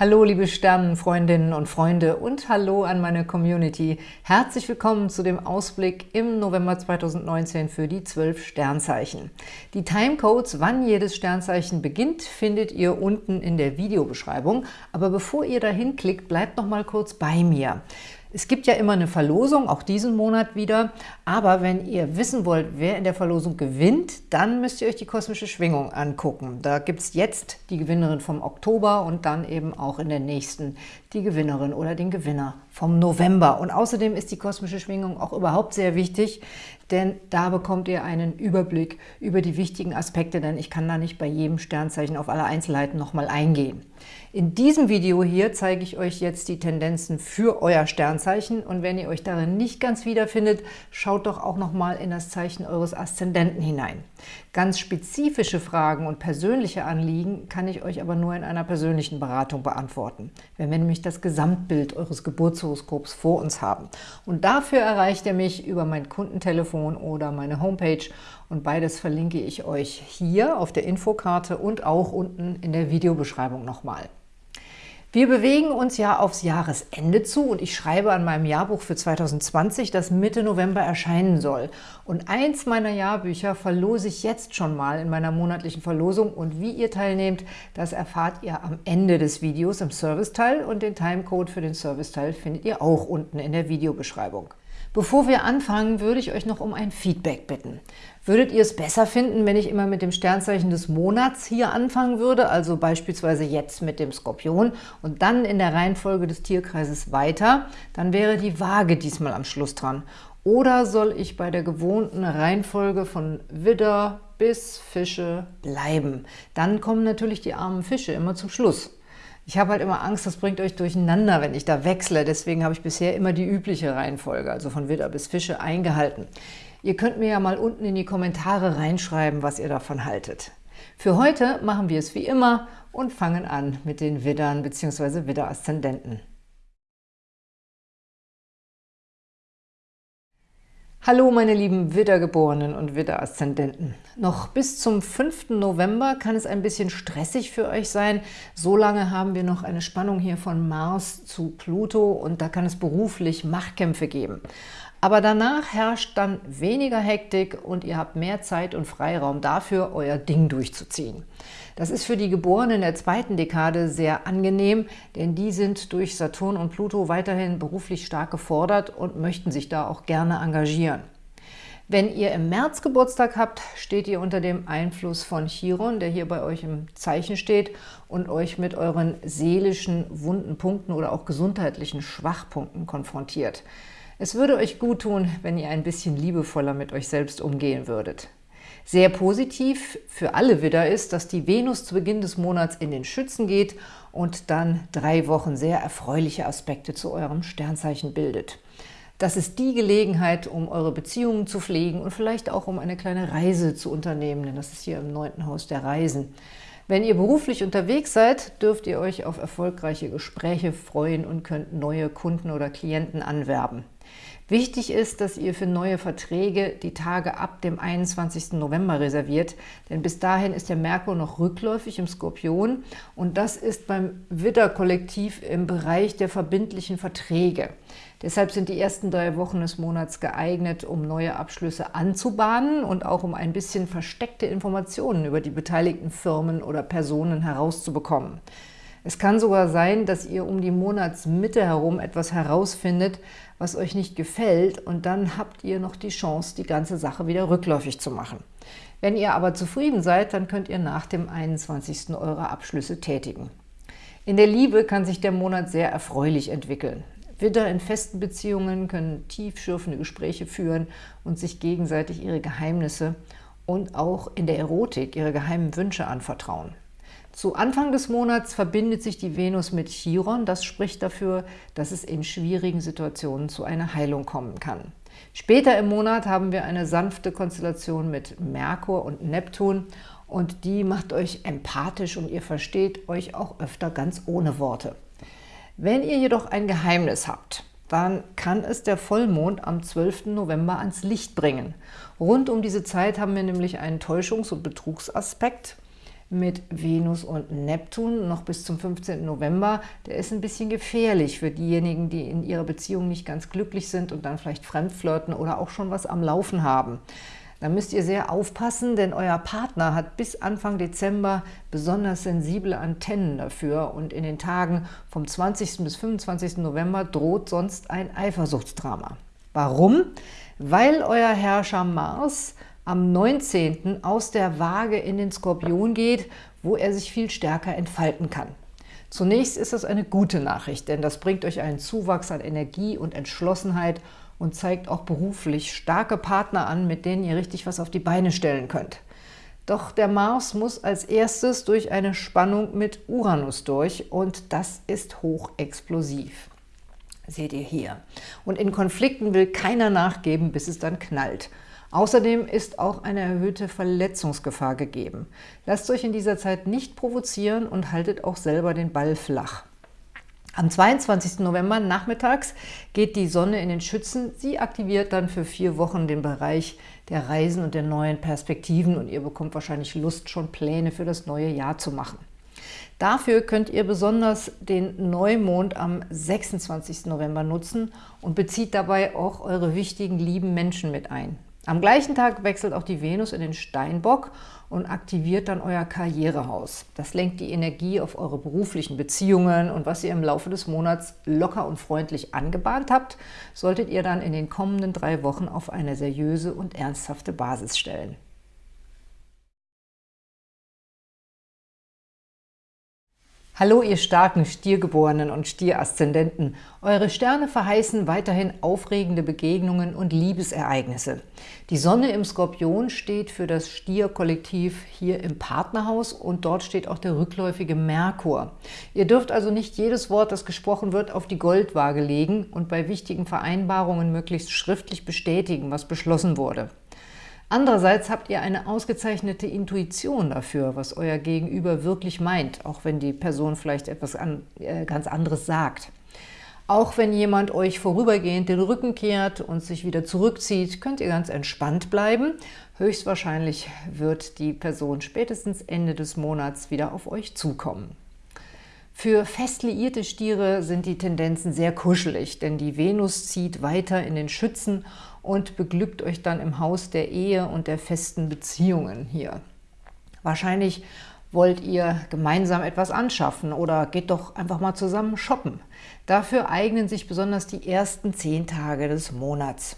Hallo liebe Sternenfreundinnen und Freunde und hallo an meine Community. Herzlich willkommen zu dem Ausblick im November 2019 für die 12 Sternzeichen. Die Timecodes, wann jedes Sternzeichen beginnt, findet ihr unten in der Videobeschreibung. Aber bevor ihr dahin klickt, bleibt noch mal kurz bei mir. Es gibt ja immer eine Verlosung, auch diesen Monat wieder, aber wenn ihr wissen wollt, wer in der Verlosung gewinnt, dann müsst ihr euch die kosmische Schwingung angucken. Da gibt es jetzt die Gewinnerin vom Oktober und dann eben auch in der nächsten die Gewinnerin oder den Gewinner vom November. Und außerdem ist die kosmische Schwingung auch überhaupt sehr wichtig, denn da bekommt ihr einen Überblick über die wichtigen Aspekte, denn ich kann da nicht bei jedem Sternzeichen auf alle Einzelheiten nochmal eingehen. In diesem Video hier zeige ich euch jetzt die Tendenzen für euer Sternzeichen und wenn ihr euch darin nicht ganz wiederfindet, schaut doch auch nochmal in das Zeichen eures Aszendenten hinein. Ganz spezifische Fragen und persönliche Anliegen kann ich euch aber nur in einer persönlichen Beratung beantworten, wenn wir nämlich das Gesamtbild eures Geburtshoroskops vor uns haben. Und dafür erreicht ihr mich über mein Kundentelefon oder meine Homepage und beides verlinke ich euch hier auf der Infokarte und auch unten in der Videobeschreibung nochmal. Wir bewegen uns ja aufs Jahresende zu und ich schreibe an meinem Jahrbuch für 2020, das Mitte November erscheinen soll. Und eins meiner Jahrbücher verlose ich jetzt schon mal in meiner monatlichen Verlosung und wie ihr teilnehmt, das erfahrt ihr am Ende des Videos im Serviceteil und den Timecode für den Serviceteil findet ihr auch unten in der Videobeschreibung. Bevor wir anfangen, würde ich euch noch um ein Feedback bitten. Würdet ihr es besser finden, wenn ich immer mit dem Sternzeichen des Monats hier anfangen würde, also beispielsweise jetzt mit dem Skorpion und dann in der Reihenfolge des Tierkreises weiter, dann wäre die Waage diesmal am Schluss dran. Oder soll ich bei der gewohnten Reihenfolge von Widder bis Fische bleiben? Dann kommen natürlich die armen Fische immer zum Schluss. Ich habe halt immer Angst, das bringt euch durcheinander, wenn ich da wechsle. Deswegen habe ich bisher immer die übliche Reihenfolge, also von Widder bis Fische, eingehalten. Ihr könnt mir ja mal unten in die Kommentare reinschreiben, was ihr davon haltet. Für heute machen wir es wie immer und fangen an mit den Widdern bzw. Widder-Aszendenten. Hallo meine lieben Widdergeborenen und Widder-Aszendenten. Noch bis zum 5. November kann es ein bisschen stressig für euch sein. So lange haben wir noch eine Spannung hier von Mars zu Pluto und da kann es beruflich Machtkämpfe geben. Aber danach herrscht dann weniger Hektik und ihr habt mehr Zeit und Freiraum dafür, euer Ding durchzuziehen. Das ist für die Geborenen der zweiten Dekade sehr angenehm, denn die sind durch Saturn und Pluto weiterhin beruflich stark gefordert und möchten sich da auch gerne engagieren. Wenn ihr im März Geburtstag habt, steht ihr unter dem Einfluss von Chiron, der hier bei euch im Zeichen steht und euch mit euren seelischen wunden Punkten oder auch gesundheitlichen Schwachpunkten konfrontiert. Es würde euch gut tun, wenn ihr ein bisschen liebevoller mit euch selbst umgehen würdet. Sehr positiv für alle Widder ist, dass die Venus zu Beginn des Monats in den Schützen geht und dann drei Wochen sehr erfreuliche Aspekte zu eurem Sternzeichen bildet. Das ist die Gelegenheit, um eure Beziehungen zu pflegen und vielleicht auch um eine kleine Reise zu unternehmen, denn das ist hier im neunten Haus der Reisen. Wenn ihr beruflich unterwegs seid, dürft ihr euch auf erfolgreiche Gespräche freuen und könnt neue Kunden oder Klienten anwerben. Wichtig ist, dass ihr für neue Verträge die Tage ab dem 21. November reserviert, denn bis dahin ist der Merkur noch rückläufig im Skorpion und das ist beim Widder-Kollektiv im Bereich der verbindlichen Verträge. Deshalb sind die ersten drei Wochen des Monats geeignet, um neue Abschlüsse anzubahnen und auch um ein bisschen versteckte Informationen über die beteiligten Firmen oder Personen herauszubekommen. Es kann sogar sein, dass ihr um die Monatsmitte herum etwas herausfindet, was euch nicht gefällt und dann habt ihr noch die Chance, die ganze Sache wieder rückläufig zu machen. Wenn ihr aber zufrieden seid, dann könnt ihr nach dem 21. eure Abschlüsse tätigen. In der Liebe kann sich der Monat sehr erfreulich entwickeln. Widder in festen Beziehungen können tiefschürfende Gespräche führen und sich gegenseitig ihre Geheimnisse und auch in der Erotik ihre geheimen Wünsche anvertrauen. Zu Anfang des Monats verbindet sich die Venus mit Chiron. Das spricht dafür, dass es in schwierigen Situationen zu einer Heilung kommen kann. Später im Monat haben wir eine sanfte Konstellation mit Merkur und Neptun und die macht euch empathisch und ihr versteht euch auch öfter ganz ohne Worte. Wenn ihr jedoch ein Geheimnis habt, dann kann es der Vollmond am 12. November ans Licht bringen. Rund um diese Zeit haben wir nämlich einen Täuschungs- und Betrugsaspekt mit Venus und Neptun noch bis zum 15. November, der ist ein bisschen gefährlich für diejenigen, die in ihrer Beziehung nicht ganz glücklich sind und dann vielleicht fremdflirten oder auch schon was am Laufen haben. Da müsst ihr sehr aufpassen, denn euer Partner hat bis Anfang Dezember besonders sensible Antennen dafür und in den Tagen vom 20. bis 25. November droht sonst ein Eifersuchtsdrama. Warum? Weil euer Herrscher Mars am 19. aus der Waage in den Skorpion geht, wo er sich viel stärker entfalten kann. Zunächst ist das eine gute Nachricht, denn das bringt euch einen Zuwachs an Energie und Entschlossenheit und zeigt auch beruflich starke Partner an, mit denen ihr richtig was auf die Beine stellen könnt. Doch der Mars muss als erstes durch eine Spannung mit Uranus durch und das ist hochexplosiv. Seht ihr hier. Und in Konflikten will keiner nachgeben, bis es dann knallt. Außerdem ist auch eine erhöhte Verletzungsgefahr gegeben. Lasst euch in dieser Zeit nicht provozieren und haltet auch selber den Ball flach. Am 22. November nachmittags geht die Sonne in den Schützen. Sie aktiviert dann für vier Wochen den Bereich der Reisen und der neuen Perspektiven und ihr bekommt wahrscheinlich Lust, schon Pläne für das neue Jahr zu machen. Dafür könnt ihr besonders den Neumond am 26. November nutzen und bezieht dabei auch eure wichtigen, lieben Menschen mit ein. Am gleichen Tag wechselt auch die Venus in den Steinbock und aktiviert dann euer Karrierehaus. Das lenkt die Energie auf eure beruflichen Beziehungen und was ihr im Laufe des Monats locker und freundlich angebahnt habt, solltet ihr dann in den kommenden drei Wochen auf eine seriöse und ernsthafte Basis stellen. Hallo, ihr starken Stiergeborenen und Stieraszendenten. Eure Sterne verheißen weiterhin aufregende Begegnungen und Liebesereignisse. Die Sonne im Skorpion steht für das Stierkollektiv hier im Partnerhaus und dort steht auch der rückläufige Merkur. Ihr dürft also nicht jedes Wort, das gesprochen wird, auf die Goldwaage legen und bei wichtigen Vereinbarungen möglichst schriftlich bestätigen, was beschlossen wurde. Andererseits habt ihr eine ausgezeichnete Intuition dafür, was euer Gegenüber wirklich meint, auch wenn die Person vielleicht etwas an, äh, ganz anderes sagt. Auch wenn jemand euch vorübergehend den Rücken kehrt und sich wieder zurückzieht, könnt ihr ganz entspannt bleiben. Höchstwahrscheinlich wird die Person spätestens Ende des Monats wieder auf euch zukommen. Für fest liierte Stiere sind die Tendenzen sehr kuschelig, denn die Venus zieht weiter in den Schützen und beglückt euch dann im Haus der Ehe und der festen Beziehungen hier. Wahrscheinlich wollt ihr gemeinsam etwas anschaffen oder geht doch einfach mal zusammen shoppen. Dafür eignen sich besonders die ersten zehn Tage des Monats.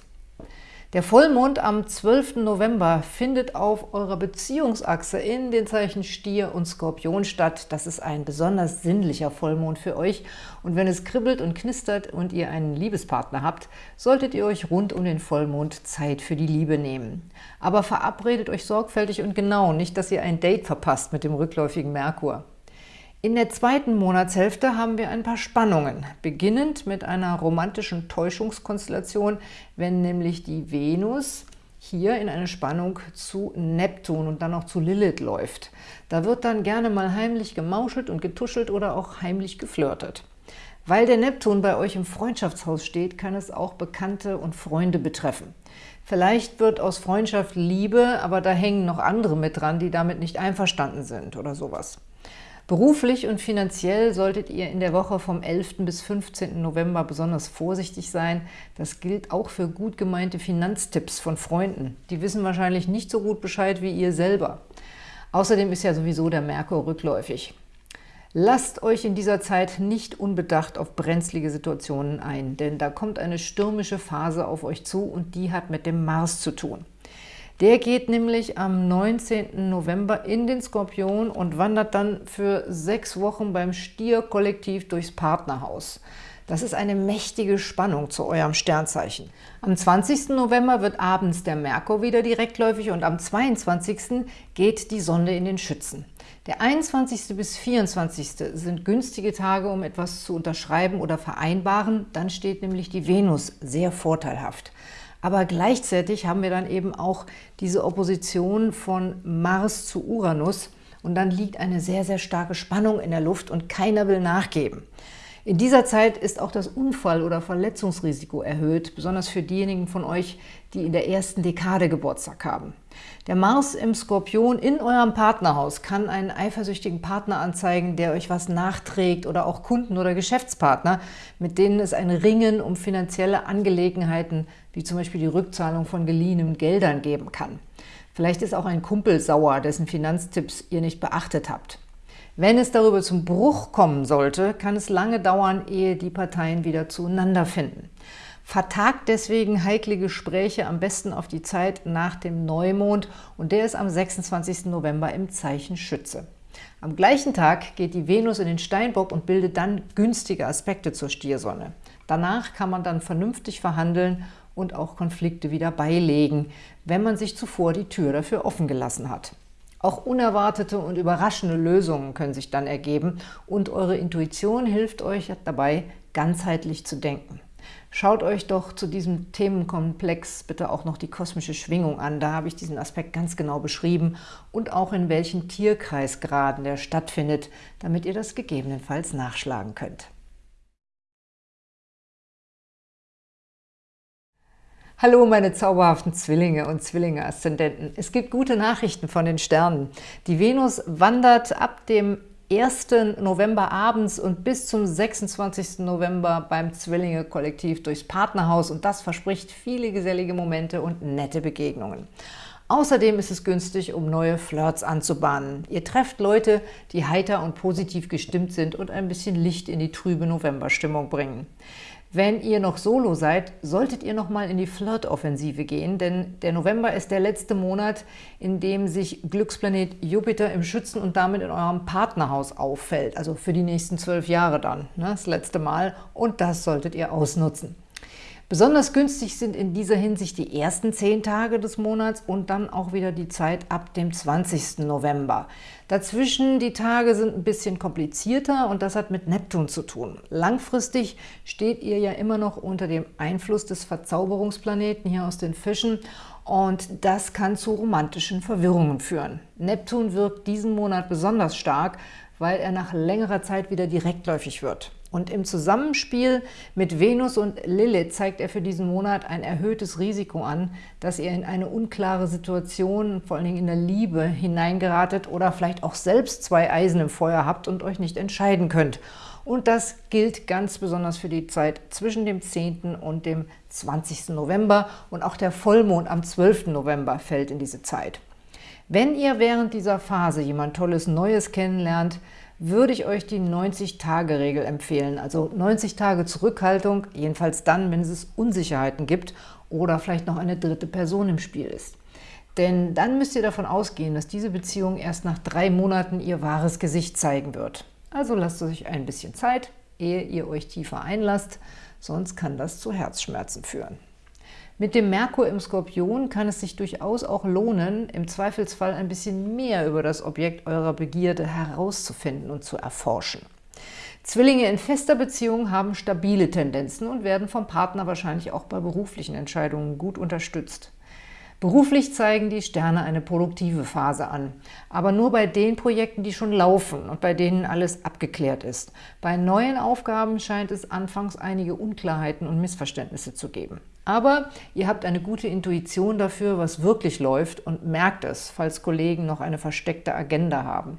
Der Vollmond am 12. November findet auf eurer Beziehungsachse in den Zeichen Stier und Skorpion statt. Das ist ein besonders sinnlicher Vollmond für euch. Und wenn es kribbelt und knistert und ihr einen Liebespartner habt, solltet ihr euch rund um den Vollmond Zeit für die Liebe nehmen. Aber verabredet euch sorgfältig und genau, nicht, dass ihr ein Date verpasst mit dem rückläufigen Merkur. In der zweiten Monatshälfte haben wir ein paar Spannungen, beginnend mit einer romantischen Täuschungskonstellation, wenn nämlich die Venus hier in eine Spannung zu Neptun und dann auch zu Lilith läuft. Da wird dann gerne mal heimlich gemauschelt und getuschelt oder auch heimlich geflirtet. Weil der Neptun bei euch im Freundschaftshaus steht, kann es auch Bekannte und Freunde betreffen. Vielleicht wird aus Freundschaft Liebe, aber da hängen noch andere mit dran, die damit nicht einverstanden sind oder sowas. Beruflich und finanziell solltet ihr in der Woche vom 11. bis 15. November besonders vorsichtig sein. Das gilt auch für gut gemeinte Finanztipps von Freunden. Die wissen wahrscheinlich nicht so gut Bescheid wie ihr selber. Außerdem ist ja sowieso der Merkur rückläufig. Lasst euch in dieser Zeit nicht unbedacht auf brenzlige Situationen ein, denn da kommt eine stürmische Phase auf euch zu und die hat mit dem Mars zu tun. Der geht nämlich am 19. November in den Skorpion und wandert dann für sechs Wochen beim Stier-Kollektiv durchs Partnerhaus. Das ist eine mächtige Spannung zu eurem Sternzeichen. Am 20. November wird abends der Merkur wieder direktläufig und am 22. geht die Sonne in den Schützen. Der 21. bis 24. sind günstige Tage, um etwas zu unterschreiben oder vereinbaren. Dann steht nämlich die Venus sehr vorteilhaft. Aber gleichzeitig haben wir dann eben auch diese Opposition von Mars zu Uranus und dann liegt eine sehr, sehr starke Spannung in der Luft und keiner will nachgeben. In dieser Zeit ist auch das Unfall- oder Verletzungsrisiko erhöht, besonders für diejenigen von euch, die in der ersten Dekade Geburtstag haben. Der Mars im Skorpion in eurem Partnerhaus kann einen eifersüchtigen Partner anzeigen, der euch was nachträgt oder auch Kunden oder Geschäftspartner, mit denen es ein Ringen um finanzielle Angelegenheiten, wie zum Beispiel die Rückzahlung von geliehenen Geldern geben kann. Vielleicht ist auch ein Kumpel sauer, dessen Finanztipps ihr nicht beachtet habt. Wenn es darüber zum Bruch kommen sollte, kann es lange dauern, ehe die Parteien wieder zueinander finden. Vertagt deswegen heikle Gespräche am besten auf die Zeit nach dem Neumond und der ist am 26. November im Zeichen Schütze. Am gleichen Tag geht die Venus in den Steinbock und bildet dann günstige Aspekte zur Stiersonne. Danach kann man dann vernünftig verhandeln und auch Konflikte wieder beilegen, wenn man sich zuvor die Tür dafür offen gelassen hat. Auch unerwartete und überraschende Lösungen können sich dann ergeben und eure Intuition hilft euch dabei, ganzheitlich zu denken. Schaut euch doch zu diesem Themenkomplex bitte auch noch die kosmische Schwingung an. Da habe ich diesen Aspekt ganz genau beschrieben und auch in welchen Tierkreisgraden der stattfindet, damit ihr das gegebenenfalls nachschlagen könnt. Hallo meine zauberhaften Zwillinge und Zwillinge-Aszendenten. Es gibt gute Nachrichten von den Sternen. Die Venus wandert ab dem 1. November abends und bis zum 26. November beim Zwillinge-Kollektiv durchs Partnerhaus und das verspricht viele gesellige Momente und nette Begegnungen. Außerdem ist es günstig, um neue Flirts anzubahnen. Ihr trefft Leute, die heiter und positiv gestimmt sind und ein bisschen Licht in die trübe Novemberstimmung bringen. Wenn ihr noch Solo seid, solltet ihr noch mal in die Flirt-Offensive gehen, denn der November ist der letzte Monat, in dem sich Glücksplanet Jupiter im Schützen und damit in eurem Partnerhaus auffällt. Also für die nächsten zwölf Jahre dann, ne, das letzte Mal. Und das solltet ihr ausnutzen. Besonders günstig sind in dieser Hinsicht die ersten zehn Tage des Monats und dann auch wieder die Zeit ab dem 20. November. Dazwischen die Tage sind ein bisschen komplizierter und das hat mit Neptun zu tun. Langfristig steht ihr ja immer noch unter dem Einfluss des Verzauberungsplaneten hier aus den Fischen und das kann zu romantischen Verwirrungen führen. Neptun wirkt diesen Monat besonders stark, weil er nach längerer Zeit wieder direktläufig wird. Und im Zusammenspiel mit Venus und Lilith zeigt er für diesen Monat ein erhöhtes Risiko an, dass ihr in eine unklare Situation, vor allen Dingen in der Liebe, hineingeratet oder vielleicht auch selbst zwei Eisen im Feuer habt und euch nicht entscheiden könnt. Und das gilt ganz besonders für die Zeit zwischen dem 10. und dem 20. November und auch der Vollmond am 12. November fällt in diese Zeit. Wenn ihr während dieser Phase jemand Tolles Neues kennenlernt, würde ich euch die 90-Tage-Regel empfehlen. Also 90 Tage Zurückhaltung, jedenfalls dann, wenn es Unsicherheiten gibt oder vielleicht noch eine dritte Person im Spiel ist. Denn dann müsst ihr davon ausgehen, dass diese Beziehung erst nach drei Monaten ihr wahres Gesicht zeigen wird. Also lasst euch ein bisschen Zeit, ehe ihr euch tiefer einlasst, sonst kann das zu Herzschmerzen führen. Mit dem Merkur im Skorpion kann es sich durchaus auch lohnen, im Zweifelsfall ein bisschen mehr über das Objekt eurer Begierde herauszufinden und zu erforschen. Zwillinge in fester Beziehung haben stabile Tendenzen und werden vom Partner wahrscheinlich auch bei beruflichen Entscheidungen gut unterstützt. Beruflich zeigen die Sterne eine produktive Phase an, aber nur bei den Projekten, die schon laufen und bei denen alles abgeklärt ist. Bei neuen Aufgaben scheint es anfangs einige Unklarheiten und Missverständnisse zu geben. Aber ihr habt eine gute Intuition dafür, was wirklich läuft und merkt es, falls Kollegen noch eine versteckte Agenda haben.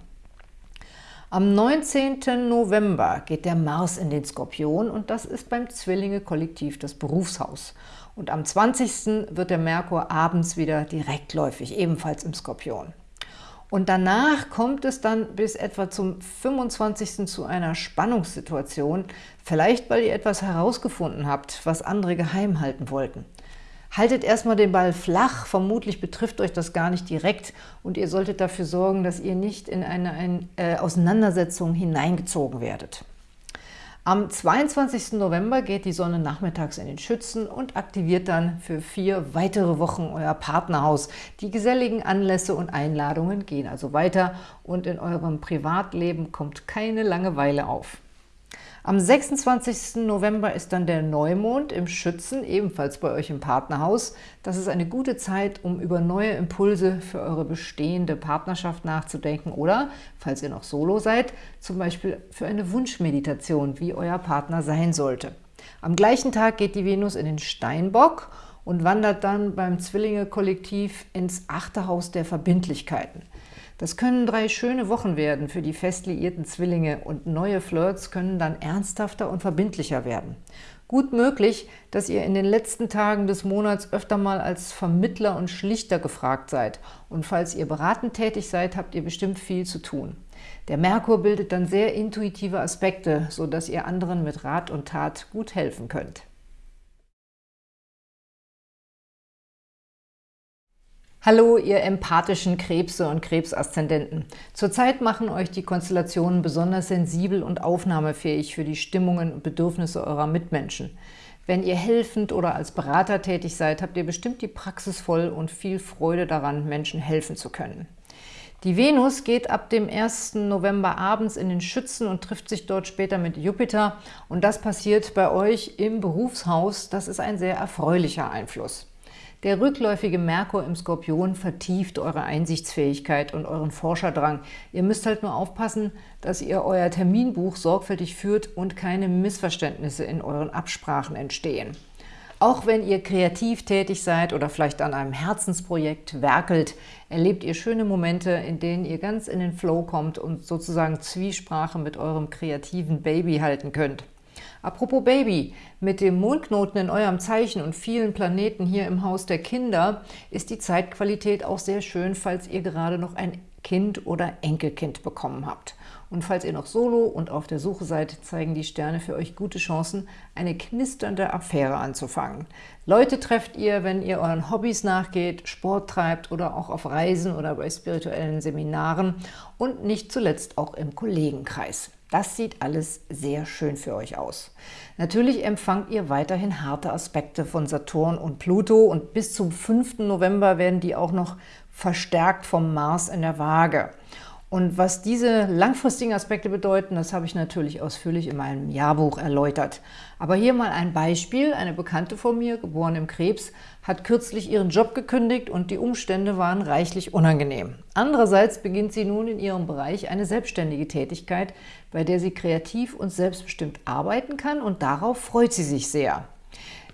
Am 19. November geht der Mars in den Skorpion und das ist beim Zwillinge-Kollektiv das Berufshaus. Und am 20. wird der Merkur abends wieder direktläufig, ebenfalls im Skorpion. Und danach kommt es dann bis etwa zum 25. zu einer Spannungssituation, vielleicht weil ihr etwas herausgefunden habt, was andere geheim halten wollten. Haltet erstmal den Ball flach, vermutlich betrifft euch das gar nicht direkt und ihr solltet dafür sorgen, dass ihr nicht in eine, eine äh, Auseinandersetzung hineingezogen werdet. Am 22. November geht die Sonne nachmittags in den Schützen und aktiviert dann für vier weitere Wochen euer Partnerhaus. Die geselligen Anlässe und Einladungen gehen also weiter und in eurem Privatleben kommt keine Langeweile auf. Am 26. November ist dann der Neumond im Schützen, ebenfalls bei euch im Partnerhaus. Das ist eine gute Zeit, um über neue Impulse für eure bestehende Partnerschaft nachzudenken oder, falls ihr noch solo seid, zum Beispiel für eine Wunschmeditation, wie euer Partner sein sollte. Am gleichen Tag geht die Venus in den Steinbock und wandert dann beim Zwillinge-Kollektiv ins achte Haus der Verbindlichkeiten. Das können drei schöne Wochen werden für die fest liierten Zwillinge und neue Flirts können dann ernsthafter und verbindlicher werden. Gut möglich, dass ihr in den letzten Tagen des Monats öfter mal als Vermittler und Schlichter gefragt seid. Und falls ihr beratend tätig seid, habt ihr bestimmt viel zu tun. Der Merkur bildet dann sehr intuitive Aspekte, sodass ihr anderen mit Rat und Tat gut helfen könnt. Hallo, ihr empathischen Krebse und Krebsaszendenten. Zurzeit machen euch die Konstellationen besonders sensibel und aufnahmefähig für die Stimmungen und Bedürfnisse eurer Mitmenschen. Wenn ihr helfend oder als Berater tätig seid, habt ihr bestimmt die Praxis voll und viel Freude daran, Menschen helfen zu können. Die Venus geht ab dem 1. November abends in den Schützen und trifft sich dort später mit Jupiter. Und das passiert bei euch im Berufshaus. Das ist ein sehr erfreulicher Einfluss. Der rückläufige Merkur im Skorpion vertieft eure Einsichtsfähigkeit und euren Forscherdrang. Ihr müsst halt nur aufpassen, dass ihr euer Terminbuch sorgfältig führt und keine Missverständnisse in euren Absprachen entstehen. Auch wenn ihr kreativ tätig seid oder vielleicht an einem Herzensprojekt werkelt, erlebt ihr schöne Momente, in denen ihr ganz in den Flow kommt und sozusagen Zwiesprache mit eurem kreativen Baby halten könnt. Apropos Baby, mit dem Mondknoten in eurem Zeichen und vielen Planeten hier im Haus der Kinder ist die Zeitqualität auch sehr schön, falls ihr gerade noch ein Kind oder Enkelkind bekommen habt. Und falls ihr noch solo und auf der Suche seid, zeigen die Sterne für euch gute Chancen, eine knisternde Affäre anzufangen. Leute trefft ihr, wenn ihr euren Hobbys nachgeht, Sport treibt oder auch auf Reisen oder bei spirituellen Seminaren und nicht zuletzt auch im Kollegenkreis. Das sieht alles sehr schön für euch aus. Natürlich empfangt ihr weiterhin harte Aspekte von Saturn und Pluto und bis zum 5. November werden die auch noch verstärkt vom Mars in der Waage. Und was diese langfristigen Aspekte bedeuten, das habe ich natürlich ausführlich in meinem Jahrbuch erläutert. Aber hier mal ein Beispiel. Eine Bekannte von mir, geboren im Krebs, hat kürzlich ihren Job gekündigt und die Umstände waren reichlich unangenehm. Andererseits beginnt sie nun in ihrem Bereich eine selbstständige Tätigkeit, bei der sie kreativ und selbstbestimmt arbeiten kann und darauf freut sie sich sehr.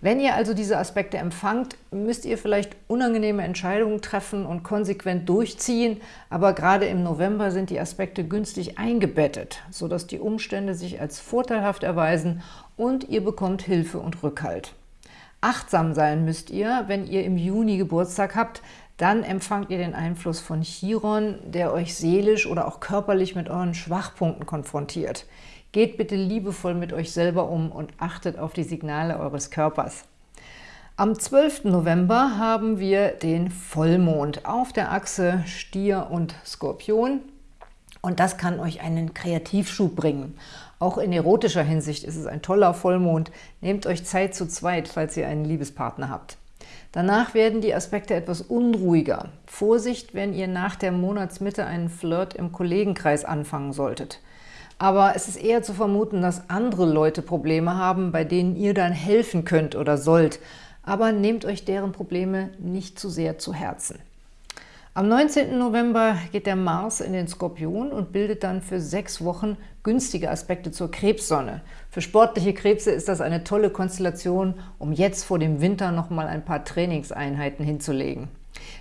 Wenn ihr also diese Aspekte empfangt, müsst ihr vielleicht unangenehme Entscheidungen treffen und konsequent durchziehen, aber gerade im November sind die Aspekte günstig eingebettet, sodass die Umstände sich als vorteilhaft erweisen und ihr bekommt Hilfe und Rückhalt. Achtsam sein müsst ihr, wenn ihr im Juni Geburtstag habt, dann empfangt ihr den Einfluss von Chiron, der euch seelisch oder auch körperlich mit euren Schwachpunkten konfrontiert. Geht bitte liebevoll mit euch selber um und achtet auf die Signale eures Körpers. Am 12. November haben wir den Vollmond auf der Achse Stier und Skorpion. Und das kann euch einen Kreativschub bringen. Auch in erotischer Hinsicht ist es ein toller Vollmond. Nehmt euch Zeit zu zweit, falls ihr einen Liebespartner habt. Danach werden die Aspekte etwas unruhiger. Vorsicht, wenn ihr nach der Monatsmitte einen Flirt im Kollegenkreis anfangen solltet. Aber es ist eher zu vermuten, dass andere Leute Probleme haben, bei denen ihr dann helfen könnt oder sollt. Aber nehmt euch deren Probleme nicht zu sehr zu Herzen. Am 19. November geht der Mars in den Skorpion und bildet dann für sechs Wochen günstige Aspekte zur Krebssonne. Für sportliche Krebse ist das eine tolle Konstellation, um jetzt vor dem Winter nochmal ein paar Trainingseinheiten hinzulegen.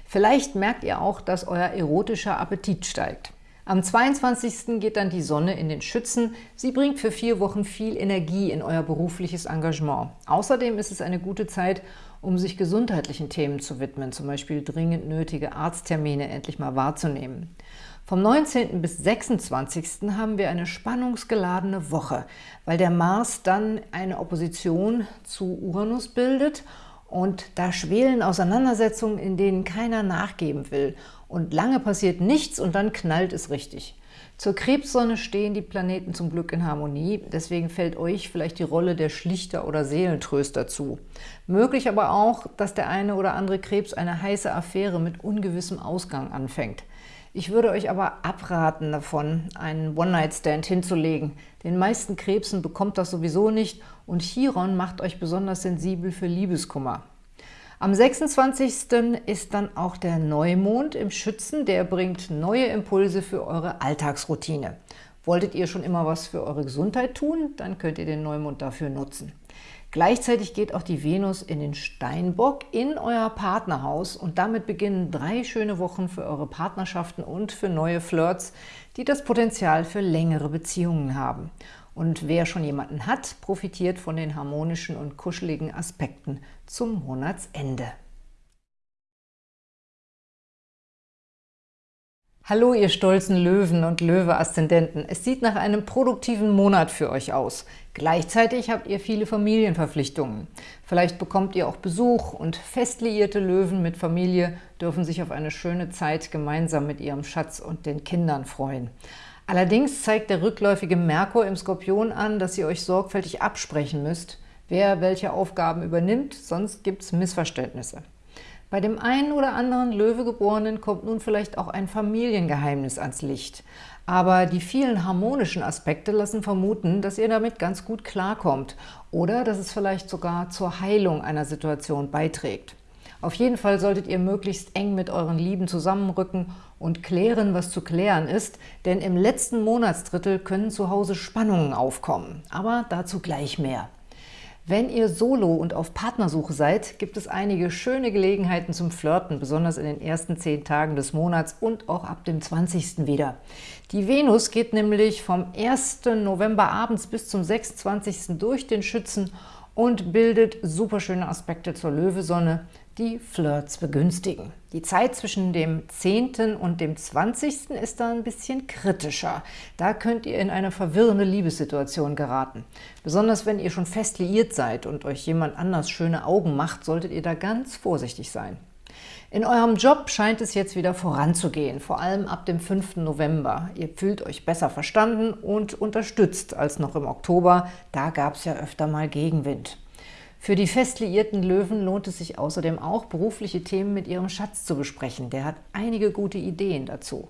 Vielleicht merkt ihr auch, dass euer erotischer Appetit steigt. Am 22. geht dann die Sonne in den Schützen. Sie bringt für vier Wochen viel Energie in euer berufliches Engagement. Außerdem ist es eine gute Zeit, um sich gesundheitlichen Themen zu widmen, zum Beispiel dringend nötige Arzttermine endlich mal wahrzunehmen. Vom 19. bis 26. haben wir eine spannungsgeladene Woche, weil der Mars dann eine Opposition zu Uranus bildet und da schwelen Auseinandersetzungen, in denen keiner nachgeben will. Und lange passiert nichts und dann knallt es richtig. Zur Krebssonne stehen die Planeten zum Glück in Harmonie, deswegen fällt euch vielleicht die Rolle der Schlichter oder Seelentröster zu. Möglich aber auch, dass der eine oder andere Krebs eine heiße Affäre mit ungewissem Ausgang anfängt. Ich würde euch aber abraten davon, einen One-Night-Stand hinzulegen. Den meisten Krebsen bekommt das sowieso nicht und Chiron macht euch besonders sensibel für Liebeskummer. Am 26. ist dann auch der Neumond im Schützen, der bringt neue Impulse für eure Alltagsroutine. Wolltet ihr schon immer was für eure Gesundheit tun, dann könnt ihr den Neumond dafür nutzen. Gleichzeitig geht auch die Venus in den Steinbock in euer Partnerhaus und damit beginnen drei schöne Wochen für eure Partnerschaften und für neue Flirts, die das Potenzial für längere Beziehungen haben. Und wer schon jemanden hat, profitiert von den harmonischen und kuscheligen Aspekten zum Monatsende. Hallo, ihr stolzen Löwen und Löwe-Aszendenten. Es sieht nach einem produktiven Monat für euch aus. Gleichzeitig habt ihr viele Familienverpflichtungen. Vielleicht bekommt ihr auch Besuch und fest liierte Löwen mit Familie dürfen sich auf eine schöne Zeit gemeinsam mit ihrem Schatz und den Kindern freuen. Allerdings zeigt der rückläufige Merkur im Skorpion an, dass ihr euch sorgfältig absprechen müsst, wer welche Aufgaben übernimmt, sonst gibt es Missverständnisse. Bei dem einen oder anderen Löwegeborenen kommt nun vielleicht auch ein Familiengeheimnis ans Licht. Aber die vielen harmonischen Aspekte lassen vermuten, dass ihr damit ganz gut klarkommt oder dass es vielleicht sogar zur Heilung einer Situation beiträgt. Auf jeden Fall solltet ihr möglichst eng mit euren Lieben zusammenrücken und klären, was zu klären ist, denn im letzten Monatsdrittel können zu Hause Spannungen aufkommen. Aber dazu gleich mehr. Wenn ihr solo und auf Partnersuche seid, gibt es einige schöne Gelegenheiten zum Flirten, besonders in den ersten zehn Tagen des Monats und auch ab dem 20. wieder. Die Venus geht nämlich vom 1. November abends bis zum 26. durch den Schützen und bildet superschöne Aspekte zur Löwesonne, die Flirts begünstigen. Die Zeit zwischen dem 10. und dem 20. ist da ein bisschen kritischer. Da könnt ihr in eine verwirrende Liebessituation geraten. Besonders wenn ihr schon fest liiert seid und euch jemand anders schöne Augen macht, solltet ihr da ganz vorsichtig sein. In eurem Job scheint es jetzt wieder voranzugehen, vor allem ab dem 5. November. Ihr fühlt euch besser verstanden und unterstützt als noch im Oktober. Da gab es ja öfter mal Gegenwind. Für die fest liierten Löwen lohnt es sich außerdem auch, berufliche Themen mit ihrem Schatz zu besprechen. Der hat einige gute Ideen dazu.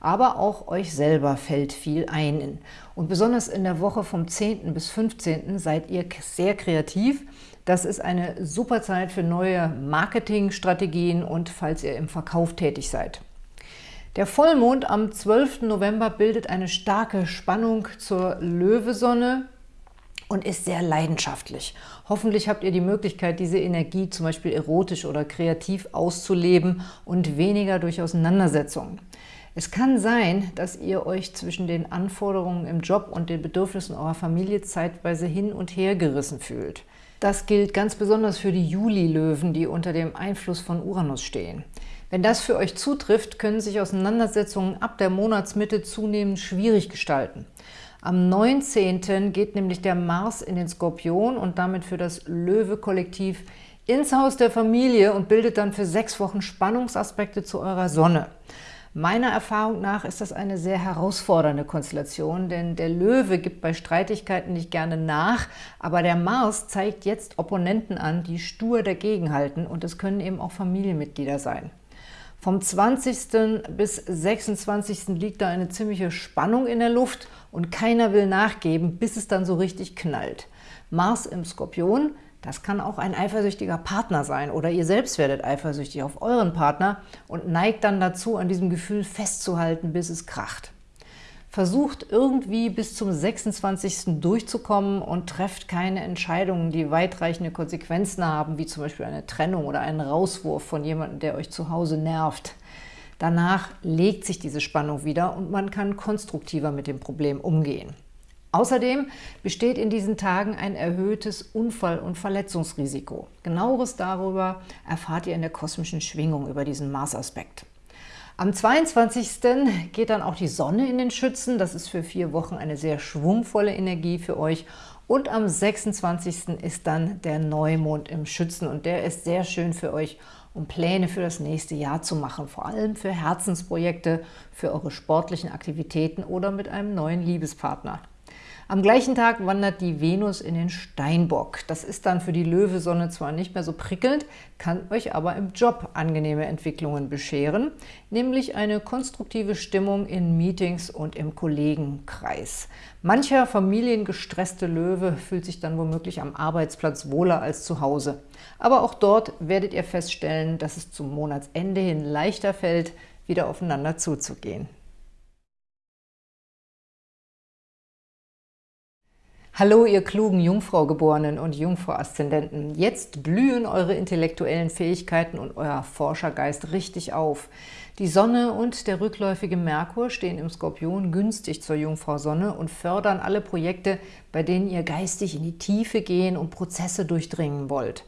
Aber auch euch selber fällt viel ein. Und besonders in der Woche vom 10. bis 15. seid ihr sehr kreativ, das ist eine super Zeit für neue Marketingstrategien und falls ihr im Verkauf tätig seid. Der Vollmond am 12. November bildet eine starke Spannung zur Löwesonne und ist sehr leidenschaftlich. Hoffentlich habt ihr die Möglichkeit, diese Energie zum Beispiel erotisch oder kreativ auszuleben und weniger durch Auseinandersetzungen. Es kann sein, dass ihr euch zwischen den Anforderungen im Job und den Bedürfnissen eurer Familie zeitweise hin und her gerissen fühlt. Das gilt ganz besonders für die Juli-Löwen, die unter dem Einfluss von Uranus stehen. Wenn das für euch zutrifft, können sich Auseinandersetzungen ab der Monatsmitte zunehmend schwierig gestalten. Am 19. geht nämlich der Mars in den Skorpion und damit für das Löwe-Kollektiv ins Haus der Familie und bildet dann für sechs Wochen Spannungsaspekte zu eurer Sonne. Meiner Erfahrung nach ist das eine sehr herausfordernde Konstellation, denn der Löwe gibt bei Streitigkeiten nicht gerne nach, aber der Mars zeigt jetzt Opponenten an, die stur dagegenhalten und es können eben auch Familienmitglieder sein. Vom 20. bis 26. liegt da eine ziemliche Spannung in der Luft und keiner will nachgeben, bis es dann so richtig knallt. Mars im Skorpion das kann auch ein eifersüchtiger Partner sein oder ihr selbst werdet eifersüchtig auf euren Partner und neigt dann dazu, an diesem Gefühl festzuhalten, bis es kracht. Versucht irgendwie bis zum 26. durchzukommen und trefft keine Entscheidungen, die weitreichende Konsequenzen haben, wie zum Beispiel eine Trennung oder einen Rauswurf von jemandem, der euch zu Hause nervt. Danach legt sich diese Spannung wieder und man kann konstruktiver mit dem Problem umgehen. Außerdem besteht in diesen Tagen ein erhöhtes Unfall- und Verletzungsrisiko. Genaueres darüber erfahrt ihr in der kosmischen Schwingung über diesen Mars-Aspekt. Am 22. geht dann auch die Sonne in den Schützen. Das ist für vier Wochen eine sehr schwungvolle Energie für euch. Und am 26. ist dann der Neumond im Schützen und der ist sehr schön für euch, um Pläne für das nächste Jahr zu machen, vor allem für Herzensprojekte, für eure sportlichen Aktivitäten oder mit einem neuen Liebespartner. Am gleichen Tag wandert die Venus in den Steinbock. Das ist dann für die Löwesonne zwar nicht mehr so prickelnd, kann euch aber im Job angenehme Entwicklungen bescheren, nämlich eine konstruktive Stimmung in Meetings und im Kollegenkreis. Mancher familiengestresste Löwe fühlt sich dann womöglich am Arbeitsplatz wohler als zu Hause. Aber auch dort werdet ihr feststellen, dass es zum Monatsende hin leichter fällt, wieder aufeinander zuzugehen. Hallo, ihr klugen Jungfraugeborenen und Jungfrau-Aszendenten. Jetzt blühen eure intellektuellen Fähigkeiten und euer Forschergeist richtig auf. Die Sonne und der rückläufige Merkur stehen im Skorpion günstig zur Jungfrau-Sonne und fördern alle Projekte, bei denen ihr geistig in die Tiefe gehen und Prozesse durchdringen wollt.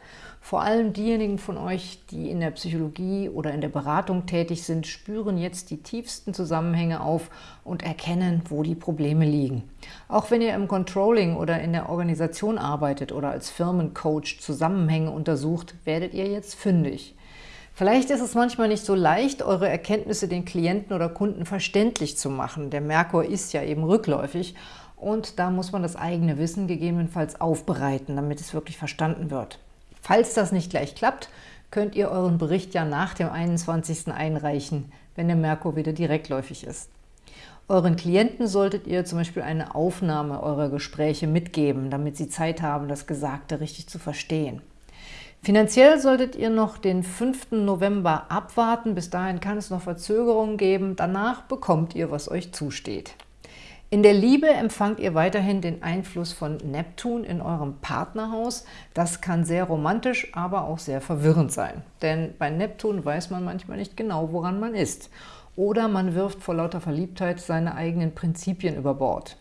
Vor allem diejenigen von euch, die in der Psychologie oder in der Beratung tätig sind, spüren jetzt die tiefsten Zusammenhänge auf und erkennen, wo die Probleme liegen. Auch wenn ihr im Controlling oder in der Organisation arbeitet oder als Firmencoach Zusammenhänge untersucht, werdet ihr jetzt fündig. Vielleicht ist es manchmal nicht so leicht, eure Erkenntnisse den Klienten oder Kunden verständlich zu machen. Der Merkur ist ja eben rückläufig und da muss man das eigene Wissen gegebenenfalls aufbereiten, damit es wirklich verstanden wird. Falls das nicht gleich klappt, könnt ihr euren Bericht ja nach dem 21. einreichen, wenn der Merkur wieder direktläufig ist. Euren Klienten solltet ihr zum Beispiel eine Aufnahme eurer Gespräche mitgeben, damit sie Zeit haben, das Gesagte richtig zu verstehen. Finanziell solltet ihr noch den 5. November abwarten, bis dahin kann es noch Verzögerungen geben, danach bekommt ihr, was euch zusteht. In der Liebe empfangt ihr weiterhin den Einfluss von Neptun in eurem Partnerhaus. Das kann sehr romantisch, aber auch sehr verwirrend sein. Denn bei Neptun weiß man manchmal nicht genau, woran man ist. Oder man wirft vor lauter Verliebtheit seine eigenen Prinzipien über Bord.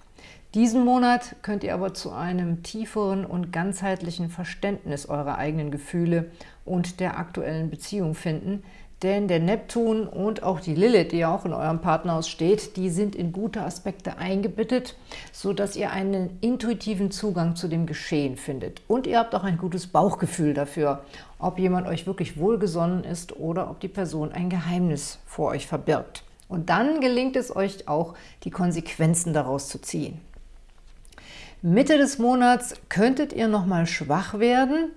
Diesen Monat könnt ihr aber zu einem tieferen und ganzheitlichen Verständnis eurer eigenen Gefühle und der aktuellen Beziehung finden, denn der Neptun und auch die Lilith, die ja auch in eurem Partnerhaus steht, die sind in gute Aspekte eingebettet, sodass ihr einen intuitiven Zugang zu dem Geschehen findet. Und ihr habt auch ein gutes Bauchgefühl dafür, ob jemand euch wirklich wohlgesonnen ist oder ob die Person ein Geheimnis vor euch verbirgt. Und dann gelingt es euch auch, die Konsequenzen daraus zu ziehen. Mitte des Monats könntet ihr nochmal schwach werden,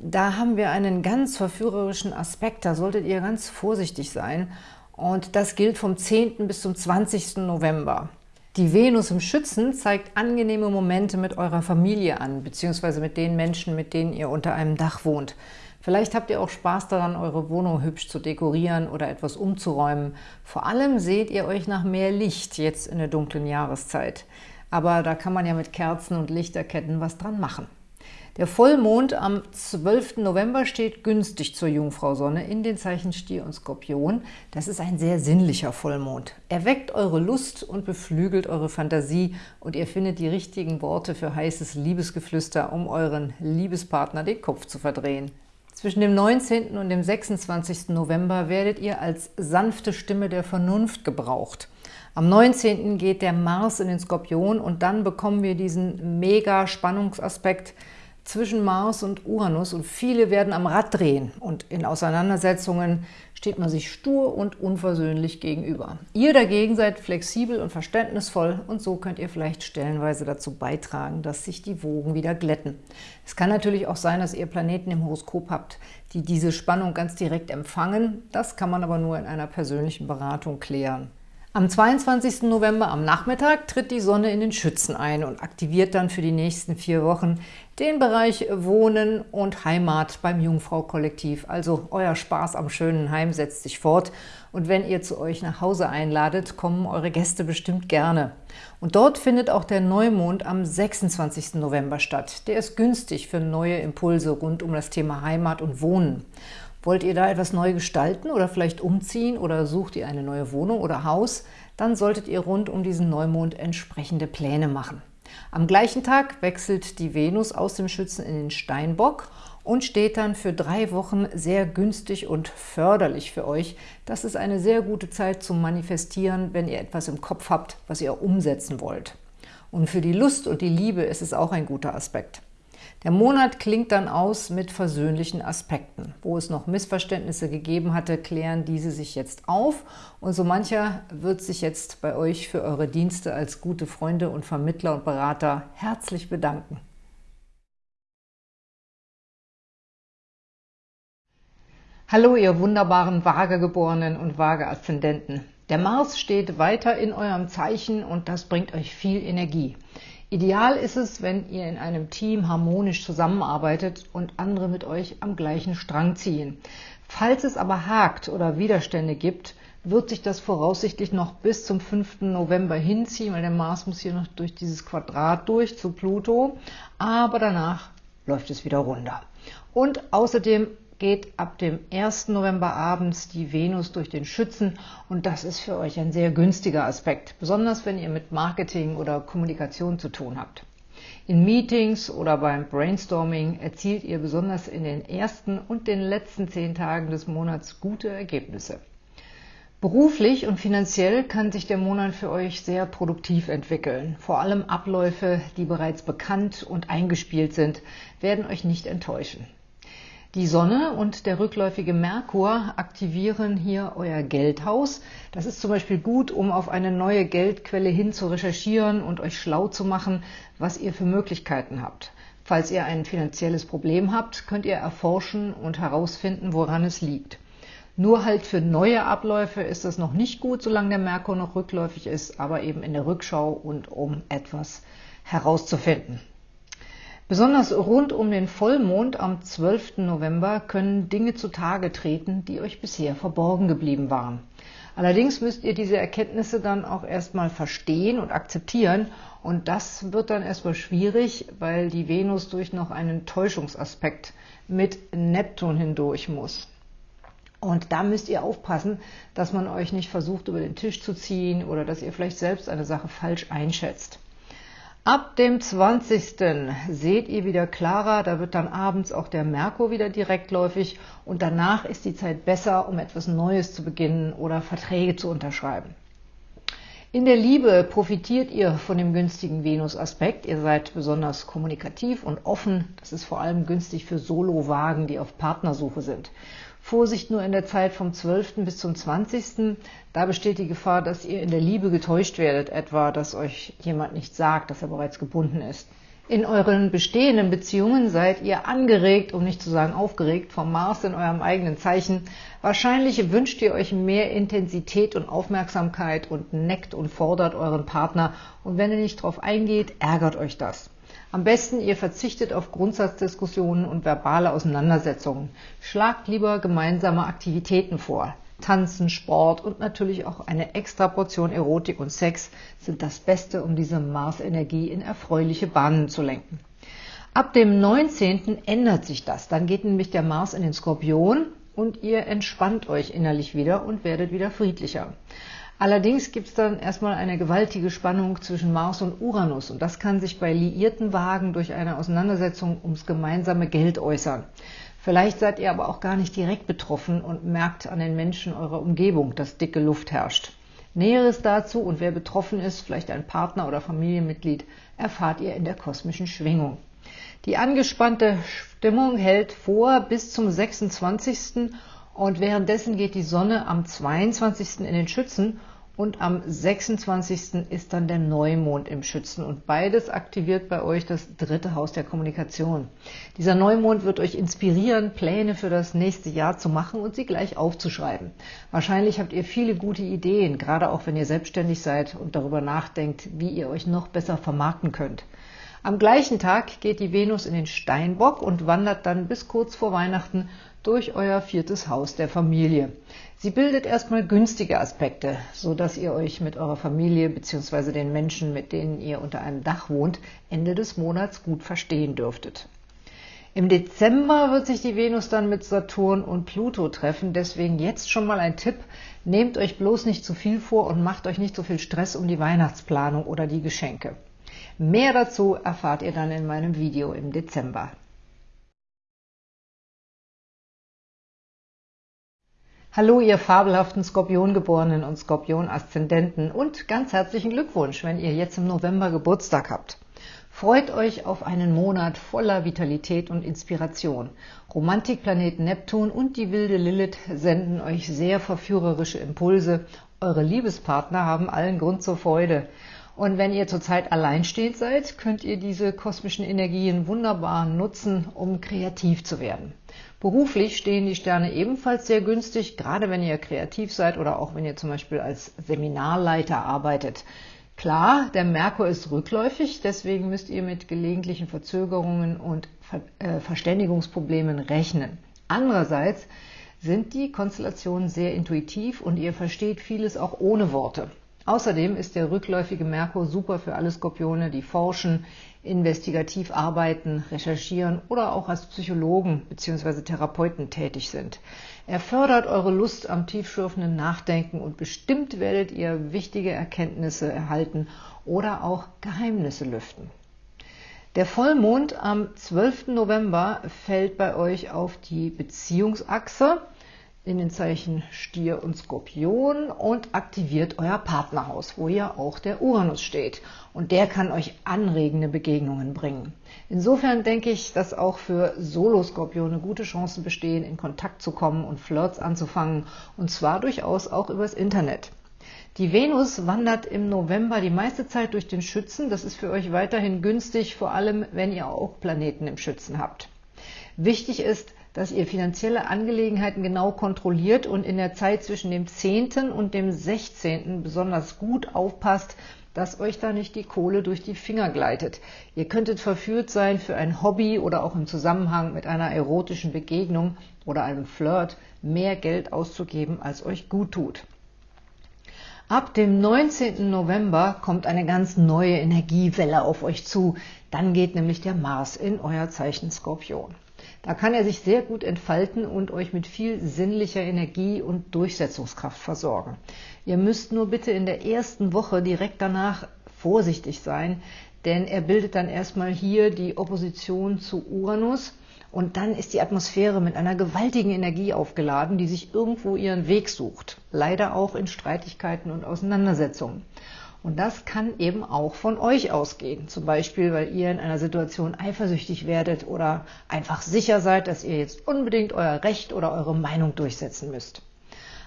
da haben wir einen ganz verführerischen Aspekt, da solltet ihr ganz vorsichtig sein. Und das gilt vom 10. bis zum 20. November. Die Venus im Schützen zeigt angenehme Momente mit eurer Familie an, beziehungsweise mit den Menschen, mit denen ihr unter einem Dach wohnt. Vielleicht habt ihr auch Spaß daran, eure Wohnung hübsch zu dekorieren oder etwas umzuräumen. Vor allem seht ihr euch nach mehr Licht jetzt in der dunklen Jahreszeit. Aber da kann man ja mit Kerzen und Lichterketten was dran machen. Der Vollmond am 12. November steht günstig zur Jungfrau-Sonne in den Zeichen Stier und Skorpion. Das ist ein sehr sinnlicher Vollmond. Er weckt eure Lust und beflügelt eure Fantasie und ihr findet die richtigen Worte für heißes Liebesgeflüster, um euren Liebespartner den Kopf zu verdrehen. Zwischen dem 19. und dem 26. November werdet ihr als sanfte Stimme der Vernunft gebraucht. Am 19. geht der Mars in den Skorpion und dann bekommen wir diesen mega Spannungsaspekt zwischen Mars und Uranus und viele werden am Rad drehen und in Auseinandersetzungen steht man sich stur und unversöhnlich gegenüber. Ihr dagegen seid flexibel und verständnisvoll und so könnt ihr vielleicht stellenweise dazu beitragen, dass sich die Wogen wieder glätten. Es kann natürlich auch sein, dass ihr Planeten im Horoskop habt, die diese Spannung ganz direkt empfangen. Das kann man aber nur in einer persönlichen Beratung klären. Am 22. November am Nachmittag tritt die Sonne in den Schützen ein und aktiviert dann für die nächsten vier Wochen den Bereich Wohnen und Heimat beim Jungfrau-Kollektiv. Also euer Spaß am schönen Heim setzt sich fort und wenn ihr zu euch nach Hause einladet, kommen eure Gäste bestimmt gerne. Und dort findet auch der Neumond am 26. November statt. Der ist günstig für neue Impulse rund um das Thema Heimat und Wohnen. Wollt ihr da etwas neu gestalten oder vielleicht umziehen oder sucht ihr eine neue Wohnung oder Haus, dann solltet ihr rund um diesen Neumond entsprechende Pläne machen. Am gleichen Tag wechselt die Venus aus dem Schützen in den Steinbock und steht dann für drei Wochen sehr günstig und förderlich für euch. Das ist eine sehr gute Zeit zum Manifestieren, wenn ihr etwas im Kopf habt, was ihr umsetzen wollt. Und für die Lust und die Liebe ist es auch ein guter Aspekt. Der Monat klingt dann aus mit versöhnlichen Aspekten. Wo es noch Missverständnisse gegeben hatte, klären diese sich jetzt auf und so mancher wird sich jetzt bei euch für eure Dienste als gute Freunde und Vermittler und Berater herzlich bedanken. Hallo, ihr wunderbaren Waagegeborenen und Waage-Aszendenten. Der Mars steht weiter in eurem Zeichen und das bringt euch viel Energie. Ideal ist es, wenn ihr in einem Team harmonisch zusammenarbeitet und andere mit euch am gleichen Strang ziehen. Falls es aber hakt oder Widerstände gibt, wird sich das voraussichtlich noch bis zum 5. November hinziehen, weil der Mars muss hier noch durch dieses Quadrat durch zu Pluto, aber danach läuft es wieder runter. Und außerdem geht ab dem 1. November abends die Venus durch den Schützen und das ist für euch ein sehr günstiger Aspekt, besonders wenn ihr mit Marketing oder Kommunikation zu tun habt. In Meetings oder beim Brainstorming erzielt ihr besonders in den ersten und den letzten zehn Tagen des Monats gute Ergebnisse. Beruflich und finanziell kann sich der Monat für euch sehr produktiv entwickeln. Vor allem Abläufe, die bereits bekannt und eingespielt sind, werden euch nicht enttäuschen. Die Sonne und der rückläufige Merkur aktivieren hier euer Geldhaus. Das ist zum Beispiel gut, um auf eine neue Geldquelle hin zu recherchieren und euch schlau zu machen, was ihr für Möglichkeiten habt. Falls ihr ein finanzielles Problem habt, könnt ihr erforschen und herausfinden, woran es liegt. Nur halt für neue Abläufe ist das noch nicht gut, solange der Merkur noch rückläufig ist, aber eben in der Rückschau und um etwas herauszufinden. Besonders rund um den Vollmond am 12. November können Dinge zutage treten, die euch bisher verborgen geblieben waren. Allerdings müsst ihr diese Erkenntnisse dann auch erstmal verstehen und akzeptieren und das wird dann erstmal schwierig, weil die Venus durch noch einen Täuschungsaspekt mit Neptun hindurch muss. Und da müsst ihr aufpassen, dass man euch nicht versucht, über den Tisch zu ziehen oder dass ihr vielleicht selbst eine Sache falsch einschätzt. Ab dem 20. seht ihr wieder klarer, da wird dann abends auch der Merkur wieder direktläufig und danach ist die Zeit besser, um etwas Neues zu beginnen oder Verträge zu unterschreiben. In der Liebe profitiert ihr von dem günstigen Venus-Aspekt. Ihr seid besonders kommunikativ und offen. Das ist vor allem günstig für Solo-Wagen, die auf Partnersuche sind. Vorsicht nur in der Zeit vom 12. bis zum 20. Da besteht die Gefahr, dass ihr in der Liebe getäuscht werdet, etwa, dass euch jemand nicht sagt, dass er bereits gebunden ist. In euren bestehenden Beziehungen seid ihr angeregt, um nicht zu sagen aufgeregt, vom Mars in eurem eigenen Zeichen. Wahrscheinlich wünscht ihr euch mehr Intensität und Aufmerksamkeit und neckt und fordert euren Partner. Und wenn er nicht darauf eingeht, ärgert euch das. Am besten, ihr verzichtet auf Grundsatzdiskussionen und verbale Auseinandersetzungen. Schlagt lieber gemeinsame Aktivitäten vor. Tanzen, Sport und natürlich auch eine extra Portion Erotik und Sex sind das Beste, um diese Mars-Energie in erfreuliche Bahnen zu lenken. Ab dem 19. ändert sich das. Dann geht nämlich der Mars in den Skorpion und ihr entspannt euch innerlich wieder und werdet wieder friedlicher. Allerdings gibt es dann erstmal eine gewaltige Spannung zwischen Mars und Uranus und das kann sich bei liierten Wagen durch eine Auseinandersetzung ums gemeinsame Geld äußern. Vielleicht seid ihr aber auch gar nicht direkt betroffen und merkt an den Menschen eurer Umgebung, dass dicke Luft herrscht. Näheres dazu und wer betroffen ist, vielleicht ein Partner oder Familienmitglied, erfahrt ihr in der kosmischen Schwingung. Die angespannte Stimmung hält vor bis zum 26. und währenddessen geht die Sonne am 22. in den Schützen und am 26. ist dann der Neumond im Schützen und beides aktiviert bei euch das dritte Haus der Kommunikation. Dieser Neumond wird euch inspirieren, Pläne für das nächste Jahr zu machen und sie gleich aufzuschreiben. Wahrscheinlich habt ihr viele gute Ideen, gerade auch wenn ihr selbstständig seid und darüber nachdenkt, wie ihr euch noch besser vermarkten könnt. Am gleichen Tag geht die Venus in den Steinbock und wandert dann bis kurz vor Weihnachten durch euer viertes Haus der Familie. Sie bildet erstmal günstige Aspekte, so dass ihr euch mit eurer Familie bzw. den Menschen, mit denen ihr unter einem Dach wohnt, Ende des Monats gut verstehen dürftet. Im Dezember wird sich die Venus dann mit Saturn und Pluto treffen, deswegen jetzt schon mal ein Tipp, nehmt euch bloß nicht zu viel vor und macht euch nicht so viel Stress um die Weihnachtsplanung oder die Geschenke. Mehr dazu erfahrt ihr dann in meinem Video im Dezember. Hallo, ihr fabelhaften Skorpiongeborenen und Skorpion-Aszendenten und ganz herzlichen Glückwunsch, wenn ihr jetzt im November Geburtstag habt. Freut euch auf einen Monat voller Vitalität und Inspiration. Romantikplanet Neptun und die wilde Lilith senden euch sehr verführerische Impulse. Eure Liebespartner haben allen Grund zur Freude. Und wenn ihr zurzeit alleinstehend seid, könnt ihr diese kosmischen Energien wunderbar nutzen, um kreativ zu werden. Beruflich stehen die Sterne ebenfalls sehr günstig, gerade wenn ihr kreativ seid oder auch wenn ihr zum Beispiel als Seminarleiter arbeitet. Klar, der Merkur ist rückläufig, deswegen müsst ihr mit gelegentlichen Verzögerungen und äh, Verständigungsproblemen rechnen. Andererseits sind die Konstellationen sehr intuitiv und ihr versteht vieles auch ohne Worte. Außerdem ist der rückläufige Merkur super für alle Skorpione, die forschen, investigativ arbeiten, recherchieren oder auch als Psychologen bzw. Therapeuten tätig sind. Er fördert eure Lust am tiefschürfenden Nachdenken und bestimmt werdet ihr wichtige Erkenntnisse erhalten oder auch Geheimnisse lüften. Der Vollmond am 12. November fällt bei euch auf die Beziehungsachse in den Zeichen Stier und Skorpion und aktiviert euer Partnerhaus, wo ja auch der Uranus steht. Und der kann euch anregende Begegnungen bringen. Insofern denke ich, dass auch für Solo-Skorpione gute Chancen bestehen, in Kontakt zu kommen und Flirts anzufangen, und zwar durchaus auch übers Internet. Die Venus wandert im November die meiste Zeit durch den Schützen. Das ist für euch weiterhin günstig, vor allem wenn ihr auch Planeten im Schützen habt. Wichtig ist, dass ihr finanzielle Angelegenheiten genau kontrolliert und in der Zeit zwischen dem 10. und dem 16. besonders gut aufpasst, dass euch da nicht die Kohle durch die Finger gleitet. Ihr könntet verführt sein, für ein Hobby oder auch im Zusammenhang mit einer erotischen Begegnung oder einem Flirt mehr Geld auszugeben, als euch gut tut. Ab dem 19. November kommt eine ganz neue Energiewelle auf euch zu. Dann geht nämlich der Mars in euer Zeichen Skorpion. Da kann er sich sehr gut entfalten und euch mit viel sinnlicher Energie und Durchsetzungskraft versorgen. Ihr müsst nur bitte in der ersten Woche direkt danach vorsichtig sein, denn er bildet dann erstmal hier die Opposition zu Uranus und dann ist die Atmosphäre mit einer gewaltigen Energie aufgeladen, die sich irgendwo ihren Weg sucht. Leider auch in Streitigkeiten und Auseinandersetzungen. Und das kann eben auch von euch ausgehen. Zum Beispiel, weil ihr in einer Situation eifersüchtig werdet oder einfach sicher seid, dass ihr jetzt unbedingt euer Recht oder eure Meinung durchsetzen müsst.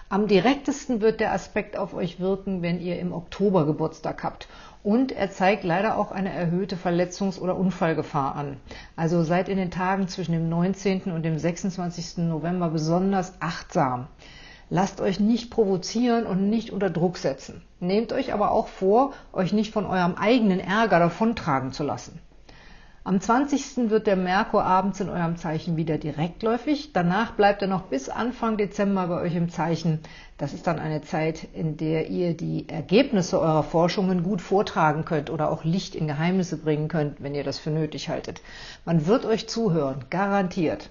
Am direktesten wird der Aspekt auf euch wirken, wenn ihr im Oktober Geburtstag habt. Und er zeigt leider auch eine erhöhte Verletzungs- oder Unfallgefahr an. Also seid in den Tagen zwischen dem 19. und dem 26. November besonders achtsam. Lasst euch nicht provozieren und nicht unter Druck setzen. Nehmt euch aber auch vor, euch nicht von eurem eigenen Ärger davontragen zu lassen. Am 20. wird der Merkur abends in eurem Zeichen wieder direktläufig. Danach bleibt er noch bis Anfang Dezember bei euch im Zeichen. Das ist dann eine Zeit, in der ihr die Ergebnisse eurer Forschungen gut vortragen könnt oder auch Licht in Geheimnisse bringen könnt, wenn ihr das für nötig haltet. Man wird euch zuhören, garantiert.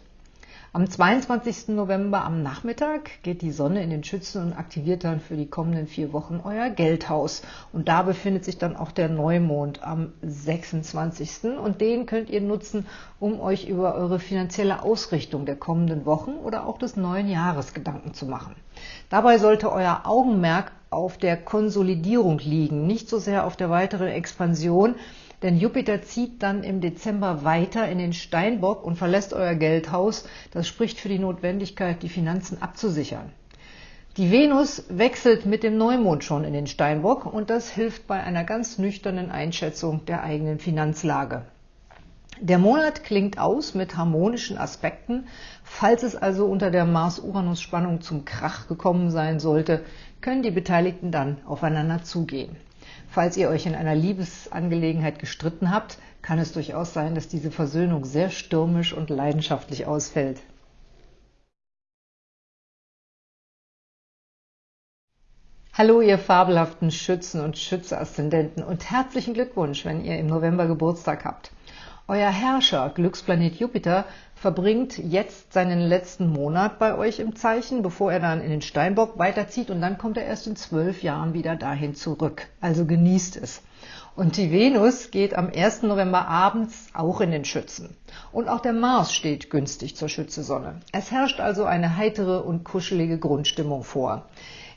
Am 22. November am Nachmittag geht die Sonne in den Schützen und aktiviert dann für die kommenden vier Wochen euer Geldhaus. Und da befindet sich dann auch der Neumond am 26. Und den könnt ihr nutzen, um euch über eure finanzielle Ausrichtung der kommenden Wochen oder auch des neuen Jahres Gedanken zu machen. Dabei sollte euer Augenmerk auf der Konsolidierung liegen, nicht so sehr auf der weiteren Expansion, denn Jupiter zieht dann im Dezember weiter in den Steinbock und verlässt euer Geldhaus. Das spricht für die Notwendigkeit, die Finanzen abzusichern. Die Venus wechselt mit dem Neumond schon in den Steinbock und das hilft bei einer ganz nüchternen Einschätzung der eigenen Finanzlage. Der Monat klingt aus mit harmonischen Aspekten. Falls es also unter der Mars-Uranus-Spannung zum Krach gekommen sein sollte, können die Beteiligten dann aufeinander zugehen. Falls ihr euch in einer Liebesangelegenheit gestritten habt, kann es durchaus sein, dass diese Versöhnung sehr stürmisch und leidenschaftlich ausfällt. Hallo, ihr fabelhaften Schützen und Schütze-Aszendenten und herzlichen Glückwunsch, wenn ihr im November Geburtstag habt. Euer Herrscher, Glücksplanet Jupiter, verbringt jetzt seinen letzten Monat bei euch im Zeichen, bevor er dann in den Steinbock weiterzieht und dann kommt er erst in zwölf Jahren wieder dahin zurück. Also genießt es. Und die Venus geht am 1. November abends auch in den Schützen. Und auch der Mars steht günstig zur Schützesonne. Es herrscht also eine heitere und kuschelige Grundstimmung vor.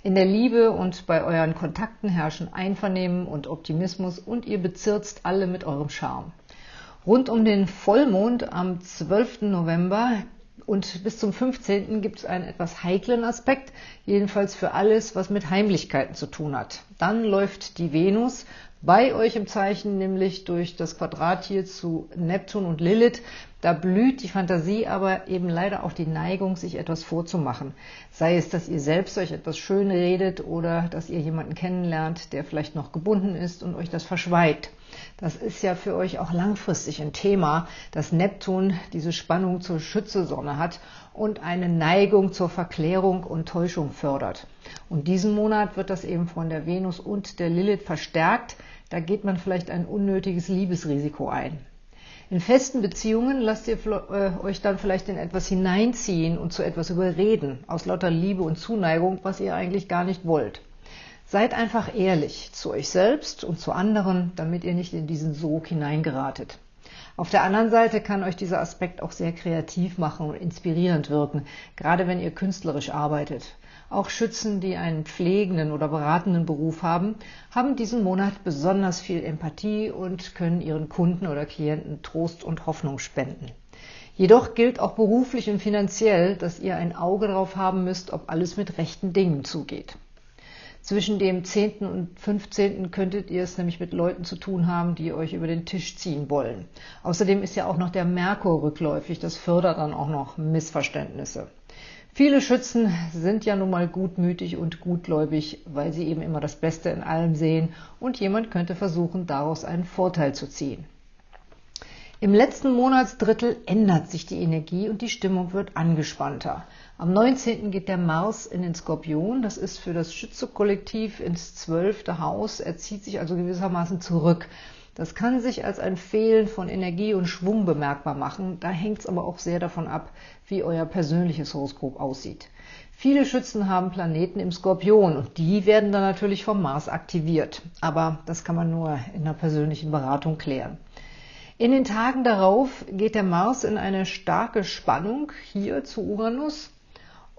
In der Liebe und bei euren Kontakten herrschen Einvernehmen und Optimismus und ihr bezirzt alle mit eurem Charme. Rund um den Vollmond am 12. November und bis zum 15. gibt es einen etwas heiklen Aspekt, jedenfalls für alles, was mit Heimlichkeiten zu tun hat. Dann läuft die Venus bei euch im Zeichen, nämlich durch das Quadrat hier zu Neptun und Lilith. Da blüht die Fantasie, aber eben leider auch die Neigung, sich etwas vorzumachen. Sei es, dass ihr selbst euch etwas schön redet oder dass ihr jemanden kennenlernt, der vielleicht noch gebunden ist und euch das verschweigt. Das ist ja für euch auch langfristig ein Thema, dass Neptun diese Spannung zur Schützesonne hat und eine Neigung zur Verklärung und Täuschung fördert. Und diesen Monat wird das eben von der Venus und der Lilith verstärkt. Da geht man vielleicht ein unnötiges Liebesrisiko ein. In festen Beziehungen lasst ihr äh, euch dann vielleicht in etwas hineinziehen und zu etwas überreden, aus lauter Liebe und Zuneigung, was ihr eigentlich gar nicht wollt. Seid einfach ehrlich zu euch selbst und zu anderen, damit ihr nicht in diesen Sog hineingeratet. Auf der anderen Seite kann euch dieser Aspekt auch sehr kreativ machen und inspirierend wirken, gerade wenn ihr künstlerisch arbeitet. Auch Schützen, die einen pflegenden oder beratenden Beruf haben, haben diesen Monat besonders viel Empathie und können ihren Kunden oder Klienten Trost und Hoffnung spenden. Jedoch gilt auch beruflich und finanziell, dass ihr ein Auge darauf haben müsst, ob alles mit rechten Dingen zugeht. Zwischen dem 10. und 15. könntet ihr es nämlich mit Leuten zu tun haben, die euch über den Tisch ziehen wollen. Außerdem ist ja auch noch der Merkur rückläufig, das fördert dann auch noch Missverständnisse. Viele Schützen sind ja nun mal gutmütig und gutgläubig, weil sie eben immer das Beste in allem sehen und jemand könnte versuchen, daraus einen Vorteil zu ziehen. Im letzten Monatsdrittel ändert sich die Energie und die Stimmung wird angespannter. Am 19. geht der Mars in den Skorpion, das ist für das Schütze-Kollektiv ins zwölfte Haus, er zieht sich also gewissermaßen zurück. Das kann sich als ein Fehlen von Energie und Schwung bemerkbar machen. Da hängt es aber auch sehr davon ab, wie euer persönliches Horoskop aussieht. Viele Schützen haben Planeten im Skorpion und die werden dann natürlich vom Mars aktiviert. Aber das kann man nur in einer persönlichen Beratung klären. In den Tagen darauf geht der Mars in eine starke Spannung hier zu Uranus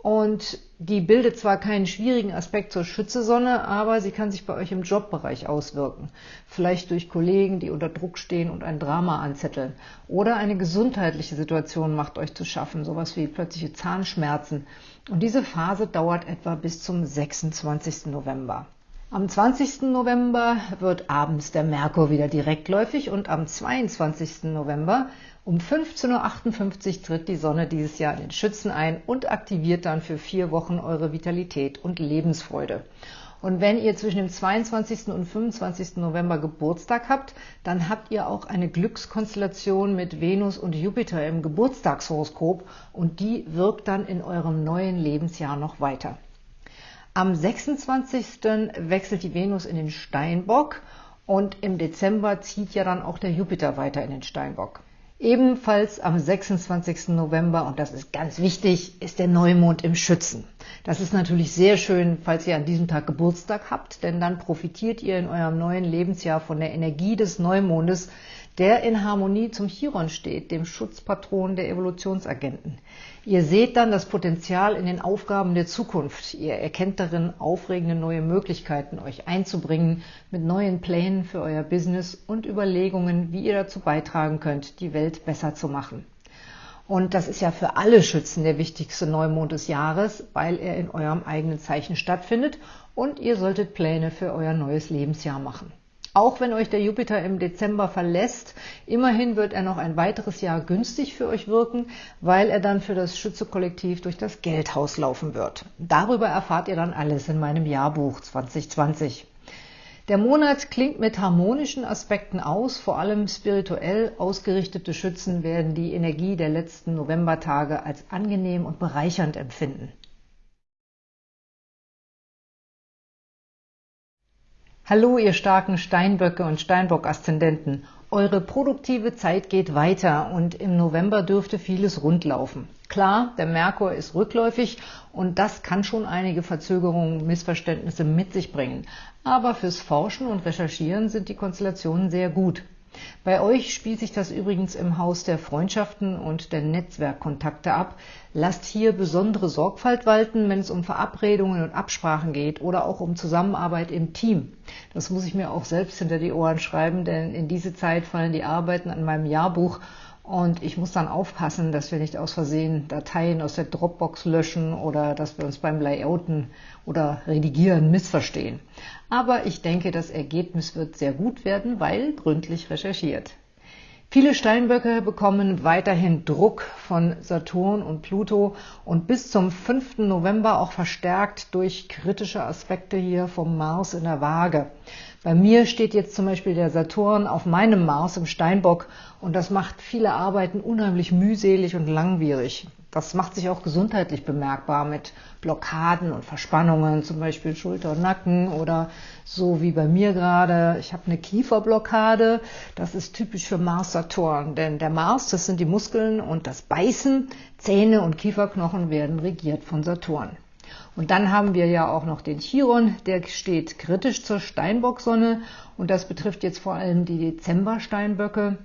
und die bildet zwar keinen schwierigen Aspekt zur Schützesonne, aber sie kann sich bei euch im Jobbereich auswirken. Vielleicht durch Kollegen, die unter Druck stehen und ein Drama anzetteln. Oder eine gesundheitliche Situation macht euch zu schaffen, sowas wie plötzliche Zahnschmerzen. Und diese Phase dauert etwa bis zum 26. November. Am 20. November wird abends der Merkur wieder direktläufig und am 22. November um 15.58 Uhr tritt die Sonne dieses Jahr in den Schützen ein und aktiviert dann für vier Wochen eure Vitalität und Lebensfreude. Und wenn ihr zwischen dem 22. und 25. November Geburtstag habt, dann habt ihr auch eine Glückskonstellation mit Venus und Jupiter im Geburtstagshoroskop und die wirkt dann in eurem neuen Lebensjahr noch weiter. Am 26. wechselt die Venus in den Steinbock und im Dezember zieht ja dann auch der Jupiter weiter in den Steinbock. Ebenfalls am 26. November, und das ist ganz wichtig, ist der Neumond im Schützen. Das ist natürlich sehr schön, falls ihr an diesem Tag Geburtstag habt, denn dann profitiert ihr in eurem neuen Lebensjahr von der Energie des Neumondes, der in Harmonie zum Chiron steht, dem Schutzpatron der Evolutionsagenten. Ihr seht dann das Potenzial in den Aufgaben der Zukunft. Ihr erkennt darin aufregende neue Möglichkeiten, euch einzubringen mit neuen Plänen für euer Business und Überlegungen, wie ihr dazu beitragen könnt, die Welt besser zu machen. Und das ist ja für alle Schützen der wichtigste Neumond des Jahres, weil er in eurem eigenen Zeichen stattfindet und ihr solltet Pläne für euer neues Lebensjahr machen. Auch wenn euch der Jupiter im Dezember verlässt, immerhin wird er noch ein weiteres Jahr günstig für euch wirken, weil er dann für das Schütze-Kollektiv durch das Geldhaus laufen wird. Darüber erfahrt ihr dann alles in meinem Jahrbuch 2020. Der Monat klingt mit harmonischen Aspekten aus, vor allem spirituell ausgerichtete Schützen werden die Energie der letzten Novembertage als angenehm und bereichernd empfinden. Hallo, ihr starken Steinböcke und Steinbock-Aszendenten. Eure produktive Zeit geht weiter und im November dürfte vieles rundlaufen. Klar, der Merkur ist rückläufig und das kann schon einige Verzögerungen, Missverständnisse mit sich bringen. Aber fürs Forschen und Recherchieren sind die Konstellationen sehr gut. Bei euch spielt sich das übrigens im Haus der Freundschaften und der Netzwerkkontakte ab. Lasst hier besondere Sorgfalt walten, wenn es um Verabredungen und Absprachen geht oder auch um Zusammenarbeit im Team. Das muss ich mir auch selbst hinter die Ohren schreiben, denn in diese Zeit fallen die Arbeiten an meinem Jahrbuch und ich muss dann aufpassen, dass wir nicht aus Versehen Dateien aus der Dropbox löschen oder dass wir uns beim Layouten oder Redigieren missverstehen. Aber ich denke, das Ergebnis wird sehr gut werden, weil gründlich recherchiert. Viele Steinböcke bekommen weiterhin Druck von Saturn und Pluto und bis zum 5. November auch verstärkt durch kritische Aspekte hier vom Mars in der Waage. Bei mir steht jetzt zum Beispiel der Saturn auf meinem Mars im Steinbock und das macht viele Arbeiten unheimlich mühselig und langwierig. Das macht sich auch gesundheitlich bemerkbar mit Blockaden und Verspannungen, zum Beispiel Schulter und Nacken oder so wie bei mir gerade. Ich habe eine Kieferblockade. Das ist typisch für Mars-Saturn, denn der Mars, das sind die Muskeln und das Beißen, Zähne und Kieferknochen werden regiert von Saturn. Und dann haben wir ja auch noch den Chiron, der steht kritisch zur Steinbocksonne und das betrifft jetzt vor allem die Dezember-Steinböcke.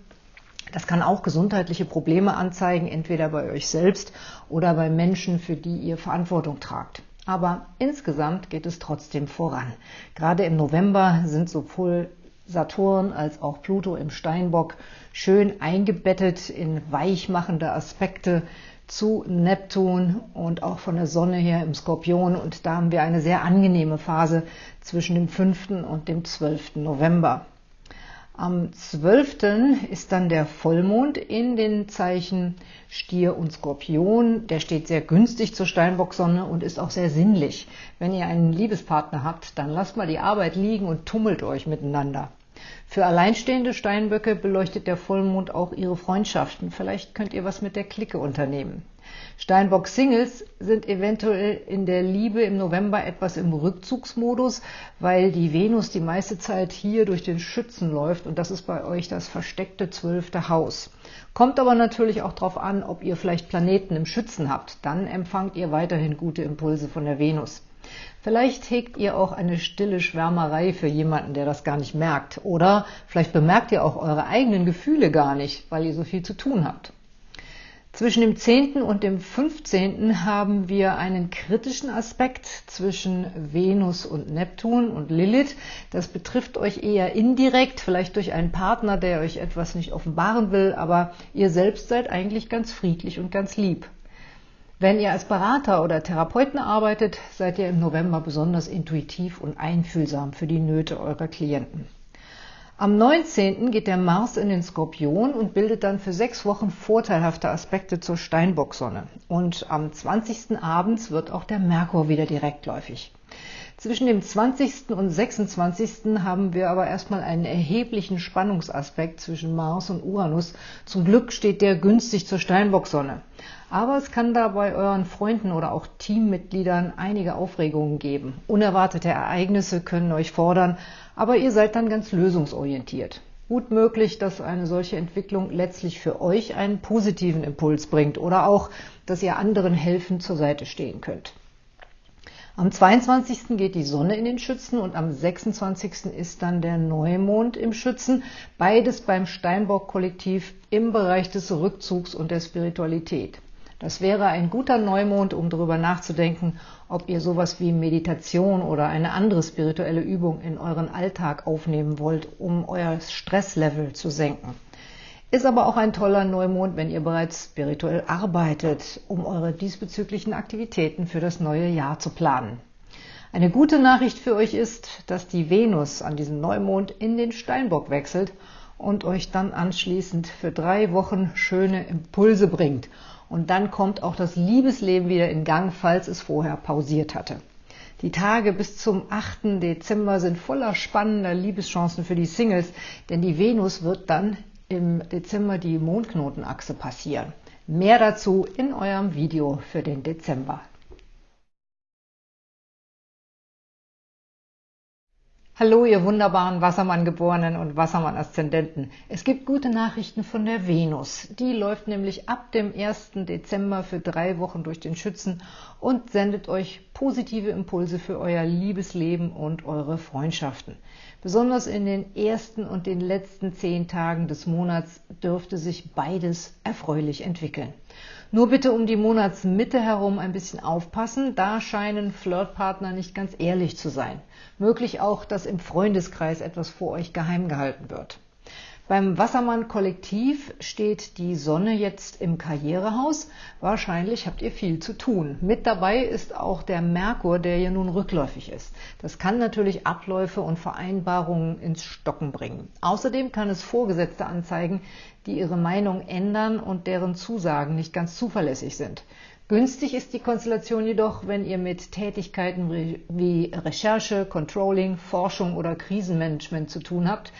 Das kann auch gesundheitliche Probleme anzeigen, entweder bei euch selbst oder bei Menschen, für die ihr Verantwortung tragt. Aber insgesamt geht es trotzdem voran. Gerade im November sind sowohl Saturn als auch Pluto im Steinbock schön eingebettet in weichmachende Aspekte zu Neptun und auch von der Sonne her im Skorpion. Und da haben wir eine sehr angenehme Phase zwischen dem 5. und dem 12. November. Am 12. ist dann der Vollmond in den Zeichen Stier und Skorpion. Der steht sehr günstig zur Steinbocksonne und ist auch sehr sinnlich. Wenn ihr einen Liebespartner habt, dann lasst mal die Arbeit liegen und tummelt euch miteinander. Für alleinstehende Steinböcke beleuchtet der Vollmond auch ihre Freundschaften. Vielleicht könnt ihr was mit der Clique unternehmen. Steinbock-Singles sind eventuell in der Liebe im November etwas im Rückzugsmodus, weil die Venus die meiste Zeit hier durch den Schützen läuft und das ist bei euch das versteckte zwölfte Haus. Kommt aber natürlich auch darauf an, ob ihr vielleicht Planeten im Schützen habt. Dann empfangt ihr weiterhin gute Impulse von der Venus. Vielleicht hegt ihr auch eine stille Schwärmerei für jemanden, der das gar nicht merkt. Oder vielleicht bemerkt ihr auch eure eigenen Gefühle gar nicht, weil ihr so viel zu tun habt. Zwischen dem 10. und dem 15. haben wir einen kritischen Aspekt zwischen Venus und Neptun und Lilith. Das betrifft euch eher indirekt, vielleicht durch einen Partner, der euch etwas nicht offenbaren will, aber ihr selbst seid eigentlich ganz friedlich und ganz lieb. Wenn ihr als Berater oder Therapeuten arbeitet, seid ihr im November besonders intuitiv und einfühlsam für die Nöte eurer Klienten. Am 19. geht der Mars in den Skorpion und bildet dann für sechs Wochen vorteilhafte Aspekte zur Steinbocksonne. Und am 20. abends wird auch der Merkur wieder direktläufig. Zwischen dem 20. und 26. haben wir aber erstmal einen erheblichen Spannungsaspekt zwischen Mars und Uranus. Zum Glück steht der günstig zur Steinbocksonne. Aber es kann da bei euren Freunden oder auch Teammitgliedern einige Aufregungen geben. Unerwartete Ereignisse können euch fordern, aber ihr seid dann ganz lösungsorientiert. Gut möglich, dass eine solche Entwicklung letztlich für euch einen positiven Impuls bringt oder auch, dass ihr anderen helfend zur Seite stehen könnt. Am 22. geht die Sonne in den Schützen und am 26. ist dann der Neumond im Schützen. Beides beim Steinbock-Kollektiv im Bereich des Rückzugs und der Spiritualität. Das wäre ein guter Neumond, um darüber nachzudenken, ob ihr sowas wie Meditation oder eine andere spirituelle Übung in euren Alltag aufnehmen wollt, um euer Stresslevel zu senken. Ist aber auch ein toller Neumond, wenn ihr bereits spirituell arbeitet, um eure diesbezüglichen Aktivitäten für das neue Jahr zu planen. Eine gute Nachricht für euch ist, dass die Venus an diesem Neumond in den Steinbock wechselt und euch dann anschließend für drei Wochen schöne Impulse bringt. Und dann kommt auch das Liebesleben wieder in Gang, falls es vorher pausiert hatte. Die Tage bis zum 8. Dezember sind voller spannender Liebeschancen für die Singles, denn die Venus wird dann im Dezember die Mondknotenachse passieren. Mehr dazu in eurem Video für den Dezember. Hallo, ihr wunderbaren Wassermann-Geborenen und Wassermann-Aszendenten. Es gibt gute Nachrichten von der Venus. Die läuft nämlich ab dem 1. Dezember für drei Wochen durch den Schützen und sendet euch positive Impulse für euer Liebesleben und eure Freundschaften. Besonders in den ersten und den letzten zehn Tagen des Monats dürfte sich beides erfreulich entwickeln. Nur bitte um die Monatsmitte herum ein bisschen aufpassen, da scheinen Flirtpartner nicht ganz ehrlich zu sein. Möglich auch, dass im Freundeskreis etwas vor euch geheim gehalten wird. Beim Wassermann-Kollektiv steht die Sonne jetzt im Karrierehaus. Wahrscheinlich habt ihr viel zu tun. Mit dabei ist auch der Merkur, der ja nun rückläufig ist. Das kann natürlich Abläufe und Vereinbarungen ins Stocken bringen. Außerdem kann es Vorgesetzte anzeigen, die ihre Meinung ändern und deren Zusagen nicht ganz zuverlässig sind. Günstig ist die Konstellation jedoch, wenn ihr mit Tätigkeiten wie Recherche, Controlling, Forschung oder Krisenmanagement zu tun habt,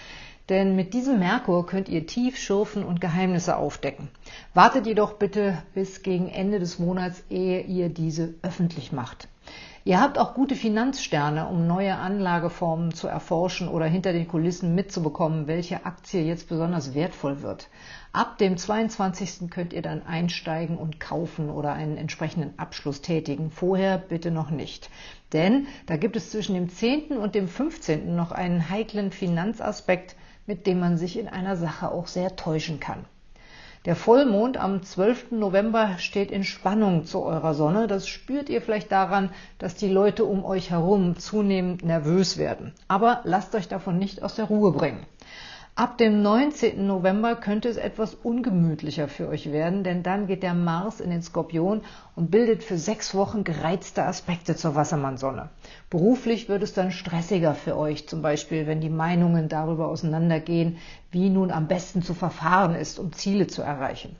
denn mit diesem Merkur könnt ihr tief schürfen und Geheimnisse aufdecken. Wartet jedoch bitte bis gegen Ende des Monats, ehe ihr diese öffentlich macht. Ihr habt auch gute Finanzsterne, um neue Anlageformen zu erforschen oder hinter den Kulissen mitzubekommen, welche Aktie jetzt besonders wertvoll wird. Ab dem 22. könnt ihr dann einsteigen und kaufen oder einen entsprechenden Abschluss tätigen. Vorher bitte noch nicht. Denn da gibt es zwischen dem 10. und dem 15. noch einen heiklen Finanzaspekt, mit dem man sich in einer Sache auch sehr täuschen kann. Der Vollmond am 12. November steht in Spannung zu eurer Sonne. Das spürt ihr vielleicht daran, dass die Leute um euch herum zunehmend nervös werden. Aber lasst euch davon nicht aus der Ruhe bringen. Ab dem 19. November könnte es etwas ungemütlicher für euch werden, denn dann geht der Mars in den Skorpion und bildet für sechs Wochen gereizte Aspekte zur Wassermannsonne. Beruflich wird es dann stressiger für euch, zum Beispiel wenn die Meinungen darüber auseinandergehen, wie nun am besten zu verfahren ist, um Ziele zu erreichen.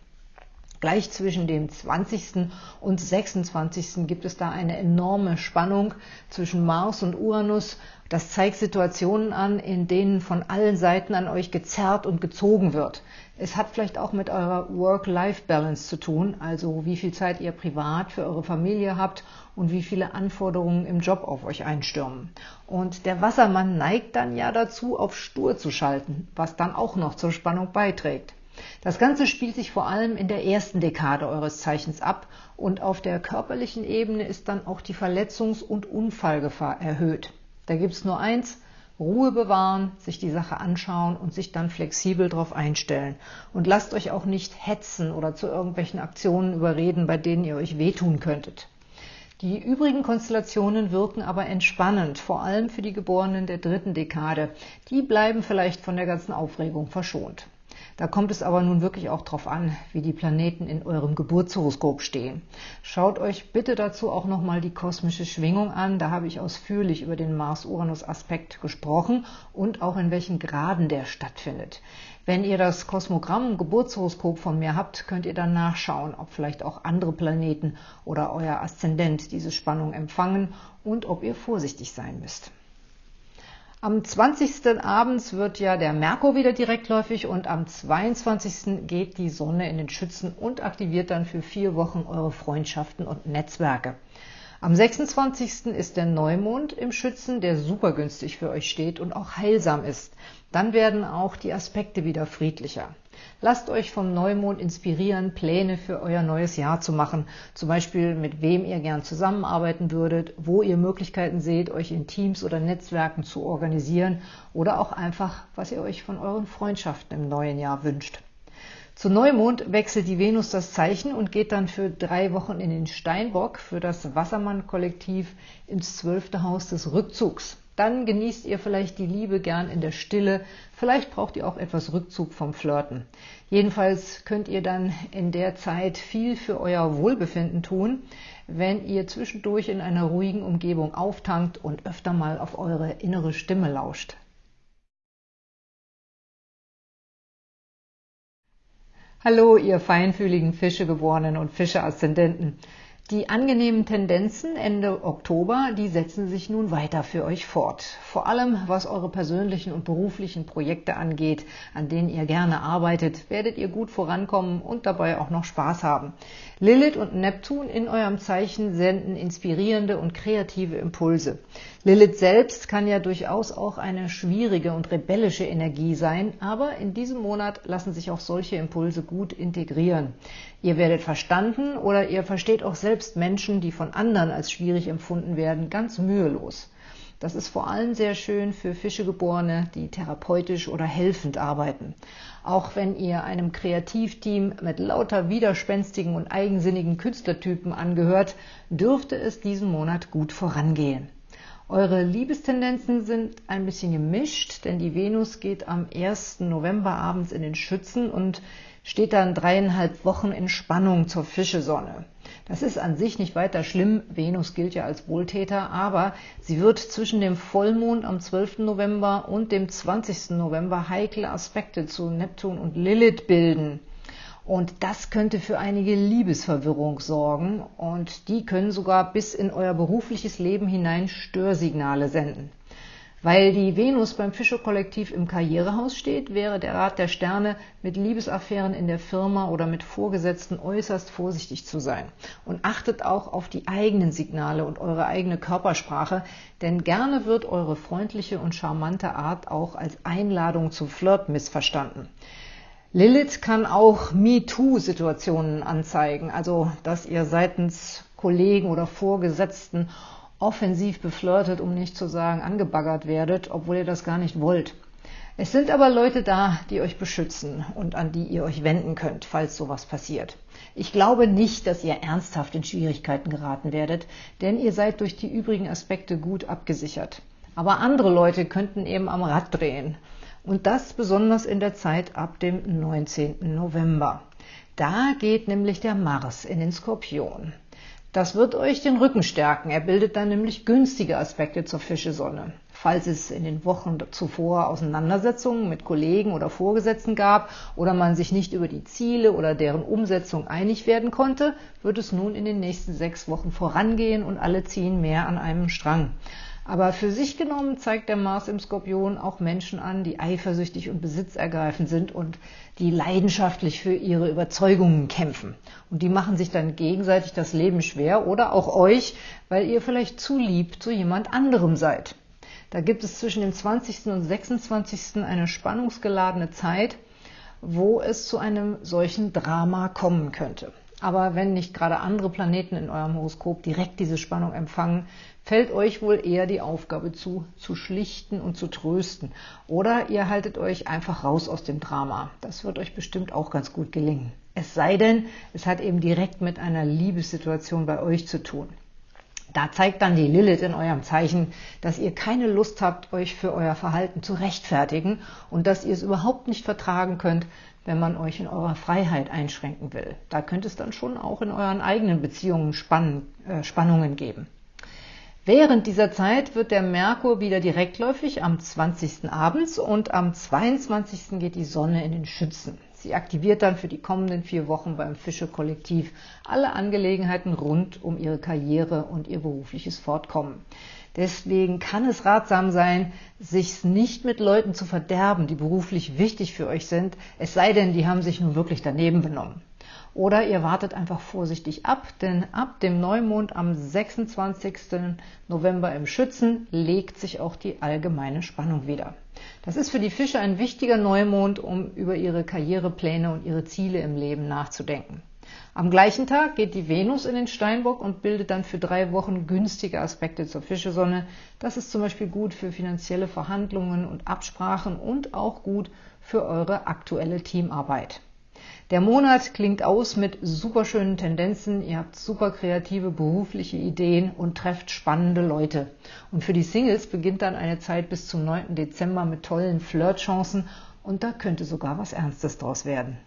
Gleich zwischen dem 20. und 26. gibt es da eine enorme Spannung zwischen Mars und Uranus. Das zeigt Situationen an, in denen von allen Seiten an euch gezerrt und gezogen wird. Es hat vielleicht auch mit eurer Work-Life-Balance zu tun, also wie viel Zeit ihr privat für eure Familie habt und wie viele Anforderungen im Job auf euch einstürmen. Und der Wassermann neigt dann ja dazu, auf stur zu schalten, was dann auch noch zur Spannung beiträgt. Das Ganze spielt sich vor allem in der ersten Dekade eures Zeichens ab und auf der körperlichen Ebene ist dann auch die Verletzungs- und Unfallgefahr erhöht. Da gibt es nur eins, Ruhe bewahren, sich die Sache anschauen und sich dann flexibel darauf einstellen. Und lasst euch auch nicht hetzen oder zu irgendwelchen Aktionen überreden, bei denen ihr euch wehtun könntet. Die übrigen Konstellationen wirken aber entspannend, vor allem für die Geborenen der dritten Dekade. Die bleiben vielleicht von der ganzen Aufregung verschont. Da kommt es aber nun wirklich auch darauf an, wie die Planeten in eurem Geburtshoroskop stehen. Schaut euch bitte dazu auch nochmal die kosmische Schwingung an. Da habe ich ausführlich über den Mars-Uranus-Aspekt gesprochen und auch in welchen Graden der stattfindet. Wenn ihr das Kosmogramm Geburtshoroskop von mir habt, könnt ihr dann nachschauen, ob vielleicht auch andere Planeten oder euer Aszendent diese Spannung empfangen und ob ihr vorsichtig sein müsst. Am 20. abends wird ja der Merkur wieder direktläufig und am 22. geht die Sonne in den Schützen und aktiviert dann für vier Wochen eure Freundschaften und Netzwerke. Am 26. ist der Neumond im Schützen, der super günstig für euch steht und auch heilsam ist. Dann werden auch die Aspekte wieder friedlicher. Lasst euch vom Neumond inspirieren, Pläne für euer neues Jahr zu machen. Zum Beispiel, mit wem ihr gern zusammenarbeiten würdet, wo ihr Möglichkeiten seht, euch in Teams oder Netzwerken zu organisieren oder auch einfach, was ihr euch von euren Freundschaften im neuen Jahr wünscht. Zu Neumond wechselt die Venus das Zeichen und geht dann für drei Wochen in den Steinbock für das Wassermann-Kollektiv ins zwölfte Haus des Rückzugs. Dann genießt ihr vielleicht die Liebe gern in der Stille, vielleicht braucht ihr auch etwas Rückzug vom Flirten. Jedenfalls könnt ihr dann in der Zeit viel für euer Wohlbefinden tun, wenn ihr zwischendurch in einer ruhigen Umgebung auftankt und öfter mal auf eure innere Stimme lauscht. Hallo, ihr feinfühligen Fischegeborenen und Fische-Aszendenten. Die angenehmen Tendenzen Ende Oktober, die setzen sich nun weiter für euch fort. Vor allem, was eure persönlichen und beruflichen Projekte angeht, an denen ihr gerne arbeitet, werdet ihr gut vorankommen und dabei auch noch Spaß haben. Lilith und Neptun in eurem Zeichen senden inspirierende und kreative Impulse. Lilith selbst kann ja durchaus auch eine schwierige und rebellische Energie sein, aber in diesem Monat lassen sich auch solche Impulse gut integrieren. Ihr werdet verstanden oder ihr versteht auch selbst Menschen, die von anderen als schwierig empfunden werden, ganz mühelos. Das ist vor allem sehr schön für Fischegeborene, die therapeutisch oder helfend arbeiten. Auch wenn ihr einem Kreativteam mit lauter widerspenstigen und eigensinnigen Künstlertypen angehört, dürfte es diesen Monat gut vorangehen. Eure Liebestendenzen sind ein bisschen gemischt, denn die Venus geht am 1. November abends in den Schützen und steht dann dreieinhalb Wochen in Spannung zur Fischesonne. Das ist an sich nicht weiter schlimm, Venus gilt ja als Wohltäter, aber sie wird zwischen dem Vollmond am 12. November und dem 20. November heikle Aspekte zu Neptun und Lilith bilden. Und das könnte für einige Liebesverwirrung sorgen und die können sogar bis in euer berufliches Leben hinein Störsignale senden. Weil die Venus beim Fischer-Kollektiv im Karrierehaus steht, wäre der Rat der Sterne, mit Liebesaffären in der Firma oder mit Vorgesetzten äußerst vorsichtig zu sein. Und achtet auch auf die eigenen Signale und eure eigene Körpersprache, denn gerne wird eure freundliche und charmante Art auch als Einladung zum Flirt missverstanden. Lilith kann auch MeToo-Situationen anzeigen, also dass ihr seitens Kollegen oder Vorgesetzten offensiv beflirtet, um nicht zu sagen angebaggert werdet, obwohl ihr das gar nicht wollt. Es sind aber Leute da, die euch beschützen und an die ihr euch wenden könnt, falls sowas passiert. Ich glaube nicht, dass ihr ernsthaft in Schwierigkeiten geraten werdet, denn ihr seid durch die übrigen Aspekte gut abgesichert. Aber andere Leute könnten eben am Rad drehen. Und das besonders in der Zeit ab dem 19. November. Da geht nämlich der Mars in den Skorpion. Das wird euch den Rücken stärken. Er bildet dann nämlich günstige Aspekte zur Fischesonne. Falls es in den Wochen zuvor Auseinandersetzungen mit Kollegen oder Vorgesetzten gab oder man sich nicht über die Ziele oder deren Umsetzung einig werden konnte, wird es nun in den nächsten sechs Wochen vorangehen und alle ziehen mehr an einem Strang. Aber für sich genommen zeigt der Mars im Skorpion auch Menschen an, die eifersüchtig und besitzergreifend sind und die leidenschaftlich für ihre Überzeugungen kämpfen. Und die machen sich dann gegenseitig das Leben schwer oder auch euch, weil ihr vielleicht zu lieb zu jemand anderem seid. Da gibt es zwischen dem 20. und 26. eine spannungsgeladene Zeit, wo es zu einem solchen Drama kommen könnte. Aber wenn nicht gerade andere Planeten in eurem Horoskop direkt diese Spannung empfangen, fällt euch wohl eher die Aufgabe zu, zu schlichten und zu trösten. Oder ihr haltet euch einfach raus aus dem Drama. Das wird euch bestimmt auch ganz gut gelingen. Es sei denn, es hat eben direkt mit einer Liebessituation bei euch zu tun. Da zeigt dann die Lilith in eurem Zeichen, dass ihr keine Lust habt, euch für euer Verhalten zu rechtfertigen und dass ihr es überhaupt nicht vertragen könnt, wenn man euch in eurer Freiheit einschränken will. Da könnte es dann schon auch in euren eigenen Beziehungen Spann äh, Spannungen geben. Während dieser Zeit wird der Merkur wieder direktläufig am 20. abends und am 22. geht die Sonne in den Schützen. Sie aktiviert dann für die kommenden vier Wochen beim Fische-Kollektiv alle Angelegenheiten rund um ihre Karriere und ihr berufliches Fortkommen. Deswegen kann es ratsam sein, sich nicht mit Leuten zu verderben, die beruflich wichtig für euch sind, es sei denn, die haben sich nun wirklich daneben benommen. Oder ihr wartet einfach vorsichtig ab, denn ab dem Neumond am 26. November im Schützen legt sich auch die allgemeine Spannung wieder. Das ist für die Fische ein wichtiger Neumond, um über ihre Karrierepläne und ihre Ziele im Leben nachzudenken. Am gleichen Tag geht die Venus in den Steinbock und bildet dann für drei Wochen günstige Aspekte zur Fischesonne. Das ist zum Beispiel gut für finanzielle Verhandlungen und Absprachen und auch gut für eure aktuelle Teamarbeit. Der Monat klingt aus mit superschönen Tendenzen, ihr habt super kreative berufliche Ideen und trefft spannende Leute. Und für die Singles beginnt dann eine Zeit bis zum 9. Dezember mit tollen Flirtchancen und da könnte sogar was Ernstes draus werden.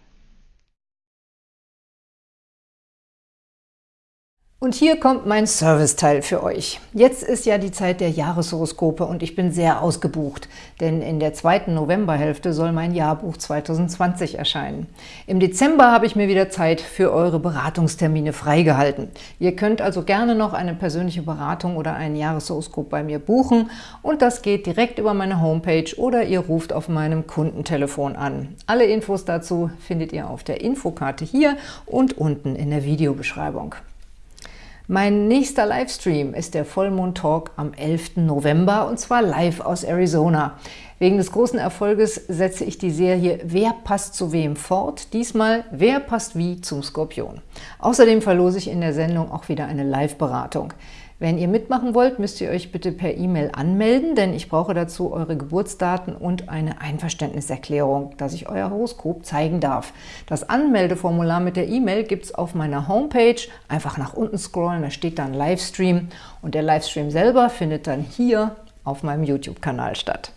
Und hier kommt mein Serviceteil für euch. Jetzt ist ja die Zeit der Jahreshoroskope und ich bin sehr ausgebucht, denn in der zweiten Novemberhälfte soll mein Jahrbuch 2020 erscheinen. Im Dezember habe ich mir wieder Zeit für eure Beratungstermine freigehalten. Ihr könnt also gerne noch eine persönliche Beratung oder ein Jahreshoroskop bei mir buchen und das geht direkt über meine Homepage oder ihr ruft auf meinem Kundentelefon an. Alle Infos dazu findet ihr auf der Infokarte hier und unten in der Videobeschreibung. Mein nächster Livestream ist der Vollmond Talk am 11. November und zwar live aus Arizona. Wegen des großen Erfolges setze ich die Serie Wer passt zu wem fort? Diesmal Wer passt wie zum Skorpion. Außerdem verlose ich in der Sendung auch wieder eine Live-Beratung. Wenn ihr mitmachen wollt, müsst ihr euch bitte per E-Mail anmelden, denn ich brauche dazu eure Geburtsdaten und eine Einverständniserklärung, dass ich euer Horoskop zeigen darf. Das Anmeldeformular mit der E-Mail gibt es auf meiner Homepage. Einfach nach unten scrollen, da steht dann Livestream und der Livestream selber findet dann hier auf meinem YouTube-Kanal statt.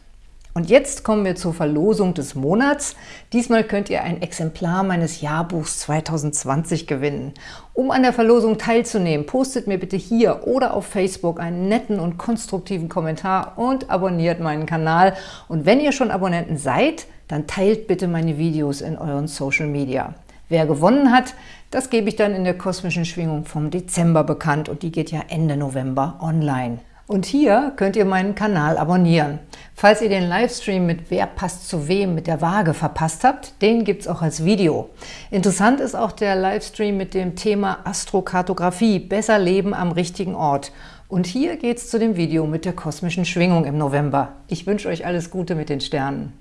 Und jetzt kommen wir zur Verlosung des Monats. Diesmal könnt ihr ein Exemplar meines Jahrbuchs 2020 gewinnen. Um an der Verlosung teilzunehmen, postet mir bitte hier oder auf Facebook einen netten und konstruktiven Kommentar und abonniert meinen Kanal. Und wenn ihr schon Abonnenten seid, dann teilt bitte meine Videos in euren Social Media. Wer gewonnen hat, das gebe ich dann in der kosmischen Schwingung vom Dezember bekannt und die geht ja Ende November online. Und hier könnt ihr meinen Kanal abonnieren. Falls ihr den Livestream mit Wer passt zu wem mit der Waage verpasst habt, den gibt es auch als Video. Interessant ist auch der Livestream mit dem Thema Astrokartografie, besser leben am richtigen Ort. Und hier geht es zu dem Video mit der kosmischen Schwingung im November. Ich wünsche euch alles Gute mit den Sternen.